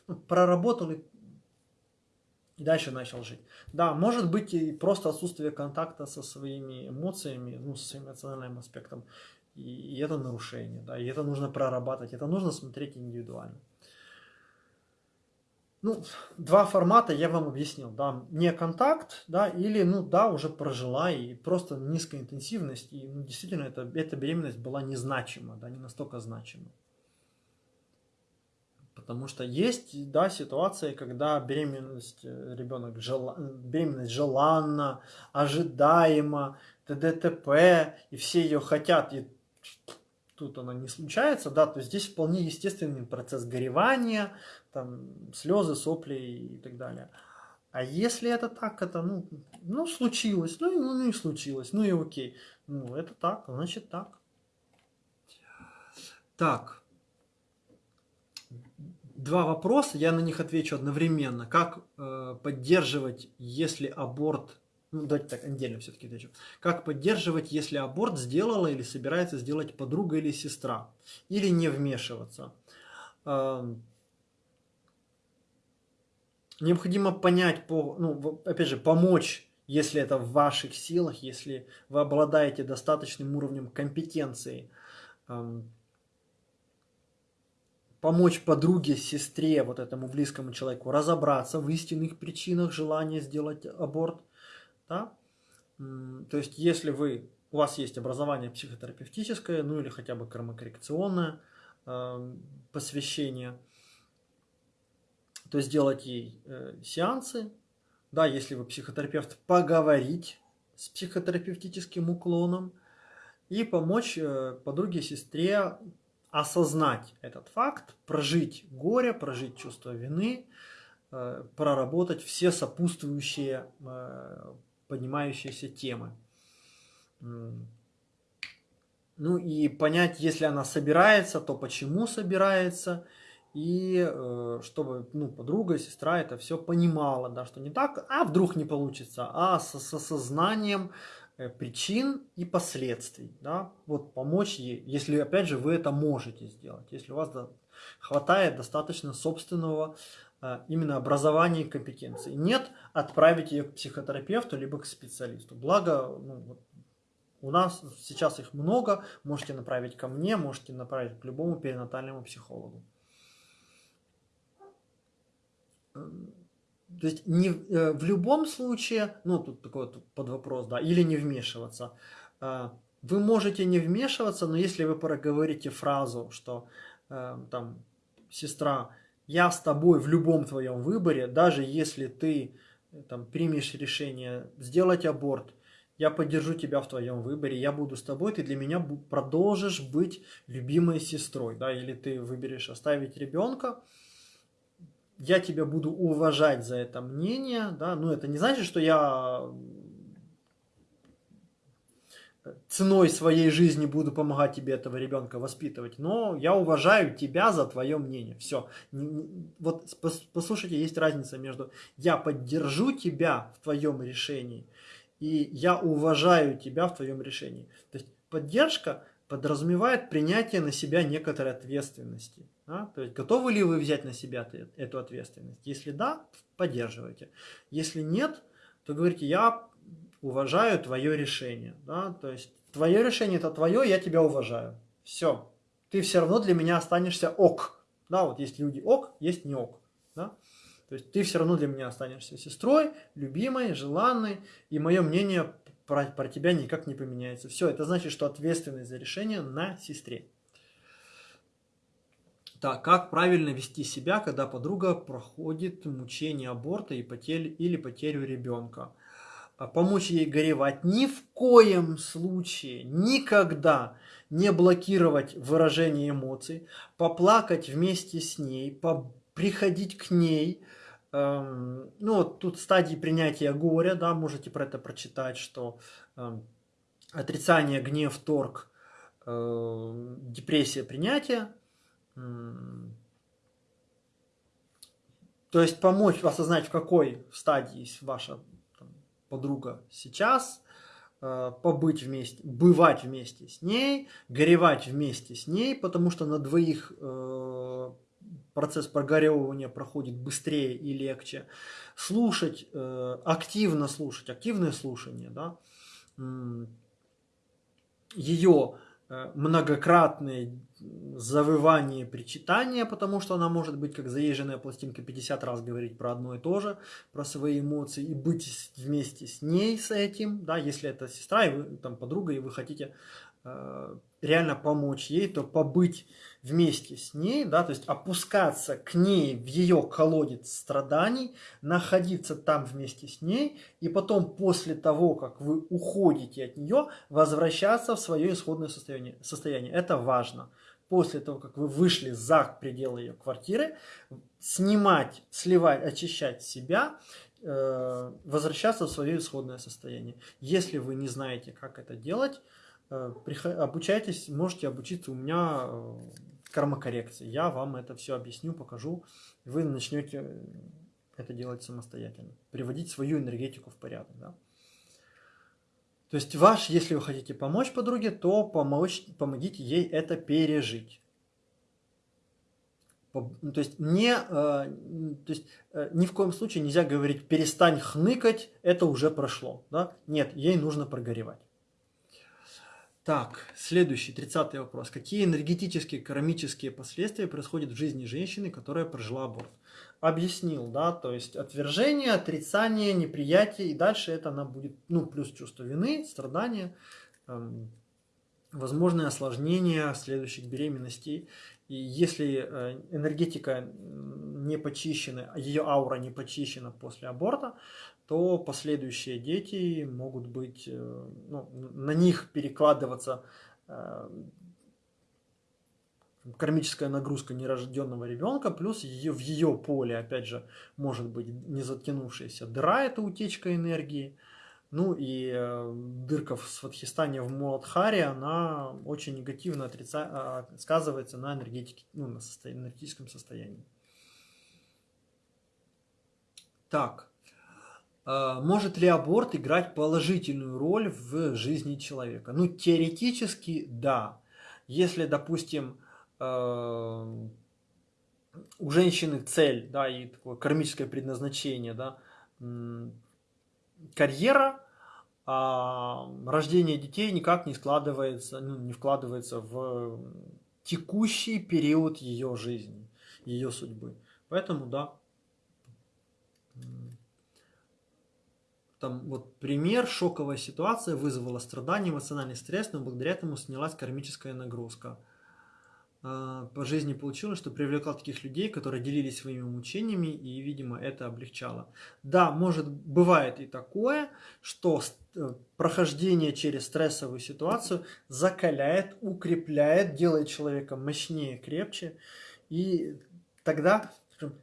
ну, проработал и, и дальше начал жить. Да, может быть и просто отсутствие контакта со своими эмоциями, ну, со своим эмоциональным аспектом, и, и это нарушение, да, и это нужно прорабатывать, это нужно смотреть индивидуально. Ну, два формата я вам объяснил, да, не контакт, да, или, ну, да, уже прожила и просто низкая интенсивность, и ну, действительно эта, эта беременность была незначима, да, не настолько значима. Потому что есть, да, ситуации, когда беременность э, ребенок, жел... беременность желанна, ожидаема, ТДТП, и все ее хотят, и тут она не случается, да, то здесь вполне естественный процесс горевания, там, слезы, сопли и так далее. А если это так, это, ну, ну случилось, ну, ну, ну и случилось, ну и окей. Ну, это так, значит так. Так. Два вопроса, я на них отвечу одновременно. Как э, поддерживать, если аборт ну, давайте так, отдельно все-таки отвечу. Как поддерживать, если аборт сделала или собирается сделать подруга или сестра? Или не вмешиваться? Необходимо понять, по, ну, опять же, помочь, если это в ваших силах, если вы обладаете достаточным уровнем компетенции, помочь подруге, сестре, вот этому близкому человеку разобраться в истинных причинах желания сделать аборт – да? То есть, если вы, у вас есть образование психотерапевтическое, ну или хотя бы кармокоррекционное э, посвящение, то сделать ей э, сеансы, да, если вы психотерапевт, поговорить с психотерапевтическим уклоном и помочь э, подруге, сестре осознать этот факт, прожить горе, прожить чувство вины, э, проработать все сопутствующие э, поднимающиеся темы. Ну и понять, если она собирается, то почему собирается, и э, чтобы ну, подруга, сестра это все понимала, да, что не так, а вдруг не получится, а с, осознанием причин и последствий, да, вот помочь ей, если опять же вы это можете сделать, если у вас хватает достаточно собственного э, именно образования и компетенции. Нет, отправить ее к психотерапевту либо к специалисту. Благо, ну, у нас сейчас их много, можете направить ко мне, можете направить к любому перинатальному психологу. То есть не, э, в любом случае, ну тут такой вот под вопрос, да, или не вмешиваться. Э, вы можете не вмешиваться, но если вы проговорите фразу, что э, там, сестра, я с тобой в любом твоем выборе, даже если ты там, примешь решение сделать аборт, я поддержу тебя в твоем выборе, я буду с тобой, ты для меня продолжишь быть любимой сестрой, да, или ты выберешь оставить ребенка, я тебя буду уважать за это мнение, да, но это не значит, что я ценой своей жизни буду помогать тебе этого ребенка воспитывать, но я уважаю тебя за твое мнение. Все. Вот послушайте, есть разница между я поддержу тебя в твоем решении и я уважаю тебя в твоем решении. То есть поддержка подразумевает принятие на себя некоторой ответственности. Да? То есть готовы ли вы взять на себя эту ответственность? Если да, поддерживайте. Если нет, то говорите, я уважаю твое решение. Да? То есть твое решение это твое, я тебя уважаю. Все. Ты все равно для меня останешься ок. Да, вот есть люди ок, есть не ок. Да? То есть ты все равно для меня останешься сестрой, любимой, желанной, и мое мнение про, про тебя никак не поменяется. Все, это значит, что ответственность за решение на сестре. Так, как правильно вести себя, когда подруга проходит мучение аборта и потерь, или потерю ребенка? А помочь ей горевать ни в коем случае, никогда не блокировать выражение эмоций, поплакать вместе с ней, приходить к ней, Эм, ну, вот тут стадии принятия горя, да, можете про это прочитать, что эм, отрицание, гнев, торг, э, депрессия, принятие. То есть помочь осознать, в какой стадии ваша там, подруга сейчас, э, побыть вместе, бывать вместе с ней, горевать вместе с ней, потому что на двоих э, процесс прогоревывания проходит быстрее и легче. Слушать, э, активно слушать, активное слушание, да, ее многократные завывание, причитание, потому что она может быть как заезженная пластинка 50 раз говорить про одно и то же, про свои эмоции и быть вместе с ней с этим, да, если это сестра и вы, там подруга и вы хотите э, реально помочь ей, то побыть вместе с ней, да, то есть опускаться к ней в ее колодец страданий, находиться там вместе с ней, и потом после того, как вы уходите от нее, возвращаться в свое исходное состояние. состояние. Это важно. После того, как вы вышли за пределы ее квартиры, снимать, сливать, очищать себя, э, возвращаться в свое исходное состояние. Если вы не знаете, как это делать, э, обучайтесь, можете обучиться у меня э, кармокоррекции. Я вам это все объясню, покажу. Вы начнете это делать самостоятельно. Приводить свою энергетику в порядок. Да? То есть ваш, если вы хотите помочь подруге, то помочь, помогите ей это пережить. Ну, то есть, не, э, то есть э, ни в коем случае нельзя говорить перестань хныкать, это уже прошло. Да? Нет, ей нужно прогоревать. Так, следующий, тридцатый вопрос. Какие энергетические, кармические последствия происходят в жизни женщины, которая прожила аборт? Объяснил, да, то есть отвержение, отрицание, неприятие, и дальше это она будет, ну, плюс чувство вины, страдания, эм, возможные осложнения следующих беременностей. И если э, энергетика не почищена, ее аура не почищена после аборта, то последующие дети могут быть, э, ну, на них перекладываться э, кармическая нагрузка нерожденного ребенка, плюс ее, в ее поле, опять же, может быть не затянувшаяся дыра, это утечка энергии. Ну и э, дырка в Сватхистане в Муладхаре, она очень негативно отрица... А, сказывается на, энергетике, ну, на состо... энергетическом состоянии. Так, может ли аборт играть положительную роль в жизни человека? Ну, теоретически, да. Если, допустим, э, у женщины цель, да, и такое кармическое предназначение, да, карьера, а рождение детей никак не складывается, ну, не вкладывается в текущий период ее жизни, ее судьбы. Поэтому, да, там вот пример, шоковая ситуация вызвала страдания, эмоциональный стресс, но благодаря этому снялась кармическая нагрузка – а, по жизни получилось, что привлекал таких людей, которые делились своими мучениями, и, видимо, это облегчало. Да, может, бывает и такое, что э, прохождение через стрессовую ситуацию закаляет, укрепляет, делает человека мощнее, крепче, и тогда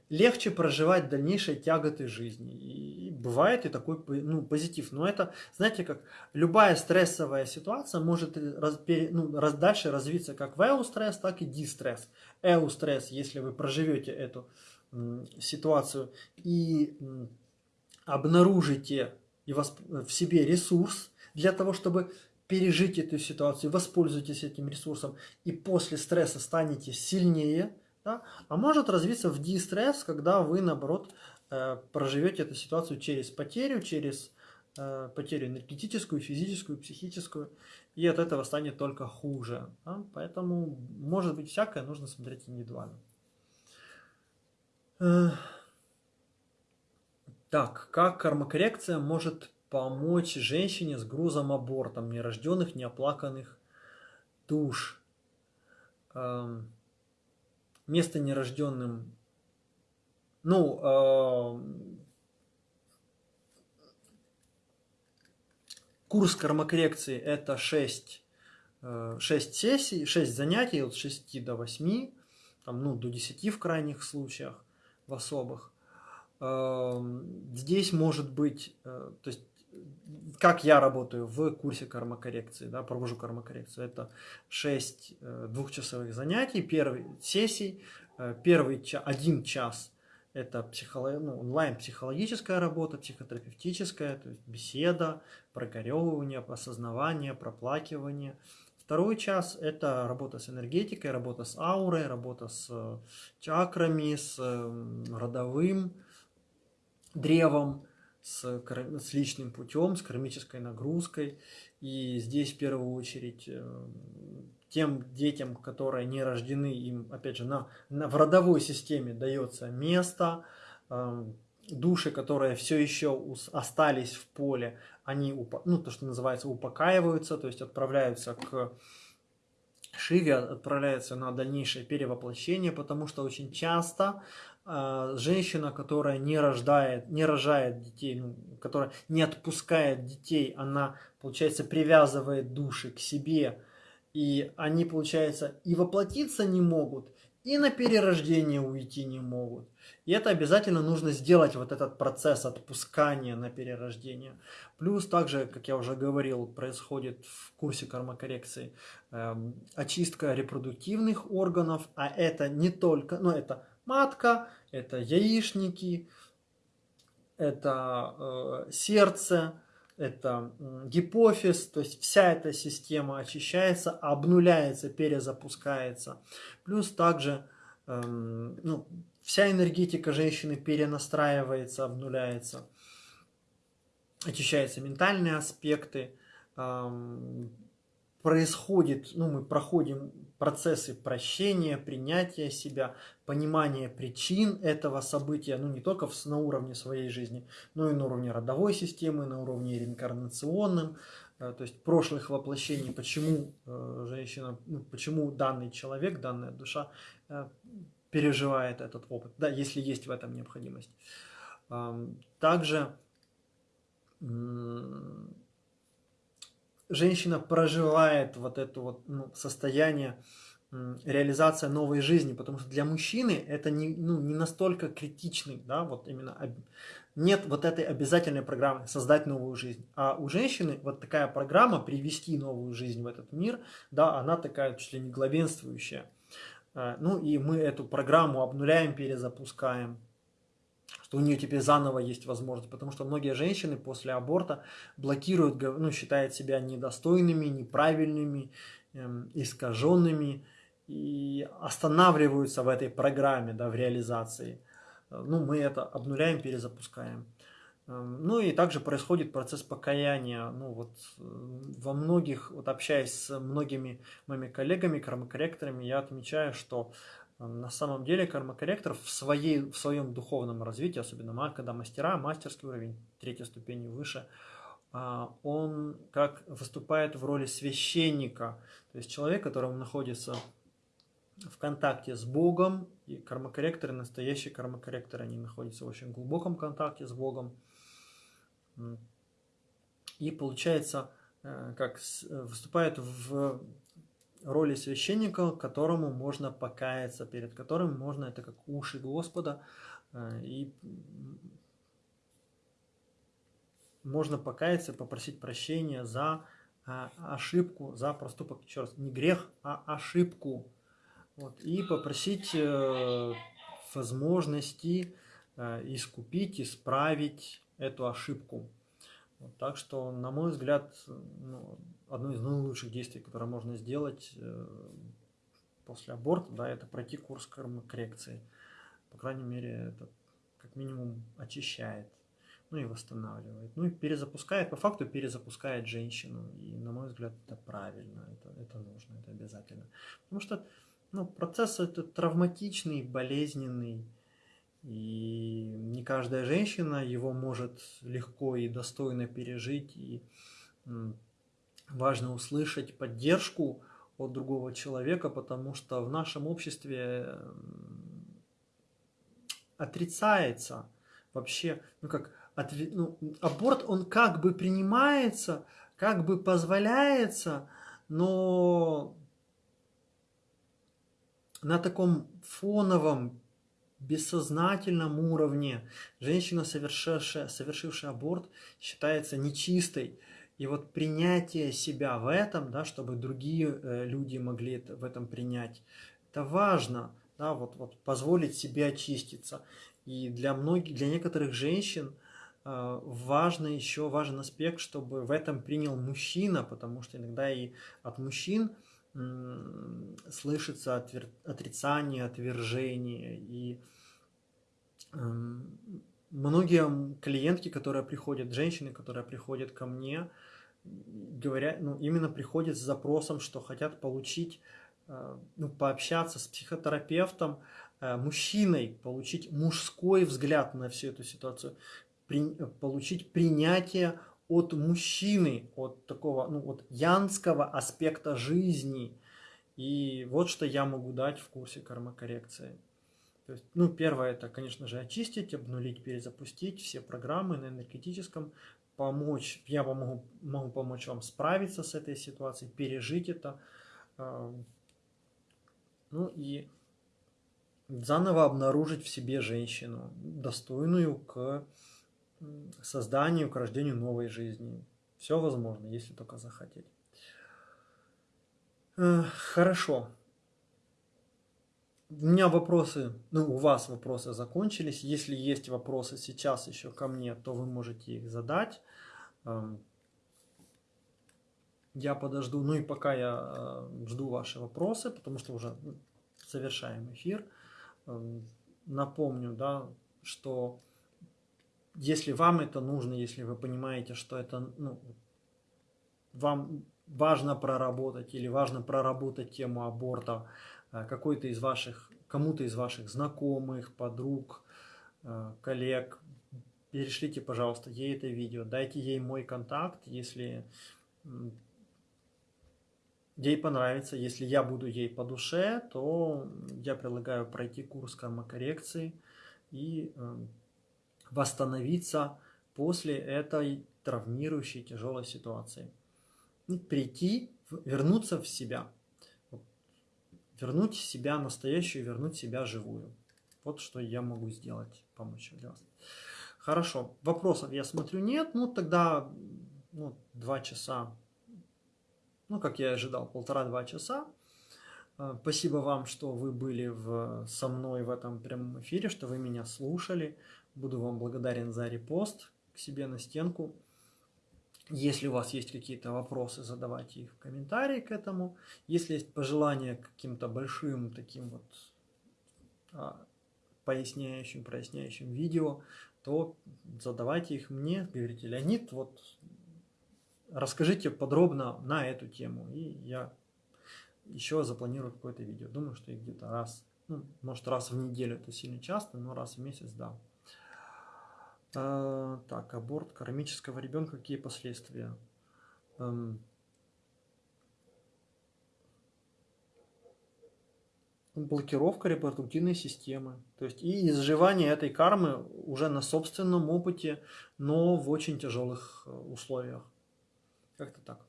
легче проживать дальнейшие тяготы жизни. И бывает и такой ну, позитив. Но это, знаете, как любая стрессовая ситуация может раз, ну, раз, дальше развиться как в эустресс, так и дистресс. Эустресс, если вы проживете эту ситуацию и обнаружите и восп... в себе ресурс для того, чтобы пережить эту ситуацию, воспользуйтесь этим ресурсом и после стресса станете сильнее – да? А может развиться в дистресс, когда вы, наоборот, э, проживете эту ситуацию через потерю, через э, потерю энергетическую, физическую, психическую, и от этого станет только хуже. Да? Поэтому, может быть, всякое нужно смотреть индивидуально. Э, так, как кармокоррекция может помочь женщине с грузом абортом нерожденных, неоплаканных душ? Эм, место нерожденным, ну, э, курс кармокоррекции это 6, 6 э, сессий, 6 занятий от 6 до 8, там, ну, до 10 в крайних случаях, в особых. Э, здесь может быть, э, то есть как я работаю в курсе кармокоррекции, да, провожу кармокоррекцию, это 6 э, двухчасовых занятий, первый сессий, э, первый ча, один час это психолог, ну, онлайн-психологическая работа, психотерапевтическая, то есть беседа, прогоревывание, осознавание, проплакивание. Второй час – это работа с энергетикой, работа с аурой, работа с э, чакрами, с родовым древом, с, с личным путем, с кармической нагрузкой. И здесь в первую очередь э, тем детям, которые не рождены, им, опять же, на, на, в родовой системе дается место, э, души, которые все еще остались в поле, они, ну, то, что называется, упокаиваются, то есть отправляются к Шиве, отправляются на дальнейшее перевоплощение, потому что очень часто женщина, которая не рождает, не рожает детей, ну, которая не отпускает детей, она, получается, привязывает души к себе, и они, получается, и воплотиться не могут, и на перерождение уйти не могут. И это обязательно нужно сделать, вот этот процесс отпускания на перерождение. Плюс также, как я уже говорил, происходит в курсе кармокоррекции э, очистка репродуктивных органов, а это не только, ну это матка, это яичники, это э, сердце, это гипофиз, то есть вся эта система очищается, обнуляется, перезапускается. Плюс также э, ну, вся энергетика женщины перенастраивается, обнуляется, очищаются ментальные аспекты, э, происходит, ну, мы проходим процессы прощения, принятия себя, понимания причин этого события, ну, не только на уровне своей жизни, но и на уровне родовой системы, на уровне реинкарнационным, э, то есть прошлых воплощений, почему э, женщина, ну, почему данный человек, данная душа э, переживает этот опыт, да, если есть в этом необходимость. Также женщина проживает вот это вот ну, состояние реализация новой жизни, потому что для мужчины это не, ну, не настолько критичный, да, вот именно нет вот этой обязательной программы создать новую жизнь. А у женщины вот такая программа привести новую жизнь в этот мир, да, она такая чуть ли не главенствующая. Э, ну и мы эту программу обнуляем, перезапускаем, что у нее теперь заново есть возможность, потому что многие женщины после аборта блокируют, ну, считают себя недостойными, неправильными, эм, искаженными, и останавливаются в этой программе, да, в реализации. Ну, мы это обнуляем, перезапускаем. Эм, ну и также происходит процесс покаяния. Ну вот э, во многих, вот общаясь с многими моими коллегами, кармакорректорами, я отмечаю, что э, на самом деле кармакорректор в, своей, в своем духовном развитии, особенно когда мастера, мастерский уровень, третья ступень и выше, а, он как выступает в роли священника, то есть человек, которому находится в контакте с Богом, и кармакорректоры, настоящие кармакорректоры, они находятся в очень глубоком контакте с Богом. И получается, э, как выступает в роли священника, которому можно покаяться, перед которым можно, это как уши Господа, э, и можно покаяться, попросить прощения за э, ошибку, за проступок, еще раз, не грех, а ошибку, вот, и попросить э, возможности э, искупить, исправить эту ошибку. Так что, на мой взгляд, ну, одно из наилучших действий, которое можно сделать э, после аборта, да, это пройти курс коррекции. По крайней мере, это как минимум очищает, ну и восстанавливает. Ну и перезапускает, по факту перезапускает женщину. И, на мой взгляд, это правильно, это, это нужно, это обязательно. Потому что ну, процесс этот травматичный, болезненный, и не каждая женщина его может легко и достойно пережить, и важно услышать поддержку от другого человека, потому что в нашем обществе отрицается вообще, ну как, отв... ну, аборт, он как бы принимается, как бы позволяется, но на таком фоновом, бессознательном уровне женщина, совершившая, совершившая аборт, считается нечистой. И вот принятие себя в этом, да, чтобы другие э, люди могли в этом принять, это важно, да, вот, вот позволить себе очиститься. И для многих, для некоторых женщин э, важно еще важен аспект, чтобы в этом принял мужчина, потому что иногда и от мужчин слышится отрицание, отвержение. И э, многие клиентки, которые приходят, женщины, которые приходят ко мне, говорят, ну, именно приходят с запросом, что хотят получить, э, ну, пообщаться с психотерапевтом, э, мужчиной, получить мужской взгляд на всю эту ситуацию, при, получить принятие от мужчины, от такого, ну, от янского аспекта жизни. И вот что я могу дать в курсе кармакоррекции. То есть, ну, первое, это, конечно же, очистить, обнулить, перезапустить все программы на энергетическом, помочь, я могу, могу помочь вам справиться с этой ситуацией, пережить это, ну и заново обнаружить в себе женщину, достойную к созданию, к рождению новой жизни. Все возможно, если только захотеть. Э, хорошо. У меня вопросы, ну, у вас вопросы закончились. Если есть вопросы сейчас еще ко мне, то вы можете их задать. Эм, я подожду, ну и пока я э, жду ваши вопросы, потому что уже завершаем эфир. Эм, напомню, да, что если вам это нужно, если вы понимаете, что это ну, вам важно проработать или важно проработать тему аборта э, какой-то из ваших, кому-то из ваших знакомых, подруг, э, коллег, перешлите, пожалуйста, ей это видео, дайте ей мой контакт, если ей понравится, если я буду ей по душе, то я предлагаю пройти курс кармакоррекции и э, восстановиться после этой травмирующей тяжелой ситуации. И прийти, вернуться в себя. вернуть себя настоящую, вернуть себя живую. Вот что я могу сделать, помочь для вас. Хорошо, вопросов я смотрю нет, ну тогда ну, два часа, ну как я ожидал, полтора-два часа. А, спасибо вам, что вы были в, со мной в этом прямом эфире, что вы меня слушали. Буду вам благодарен за репост к себе на стенку. Если у вас есть какие-то вопросы, задавайте их в комментарии к этому. Если есть пожелания к каким-то большим таким вот а, поясняющим, проясняющим видео, то задавайте их мне. Говорите, Леонид, вот расскажите подробно на эту тему. И я еще запланирую какое-то видео. Думаю, что где-то раз, ну, может раз в неделю, это сильно часто, но раз в месяц, да. А, так, аборт кармического ребенка, какие последствия? Эм, блокировка репродуктивной системы. То есть и изживание этой кармы уже на собственном опыте, но в очень тяжелых э, условиях. Как-то так.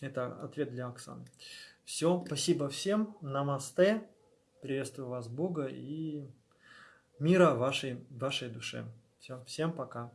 Это ответ для Оксаны. Все, спасибо всем. Намасте. Приветствую вас, Бога, и мира вашей, вашей душе. Все, всем пока.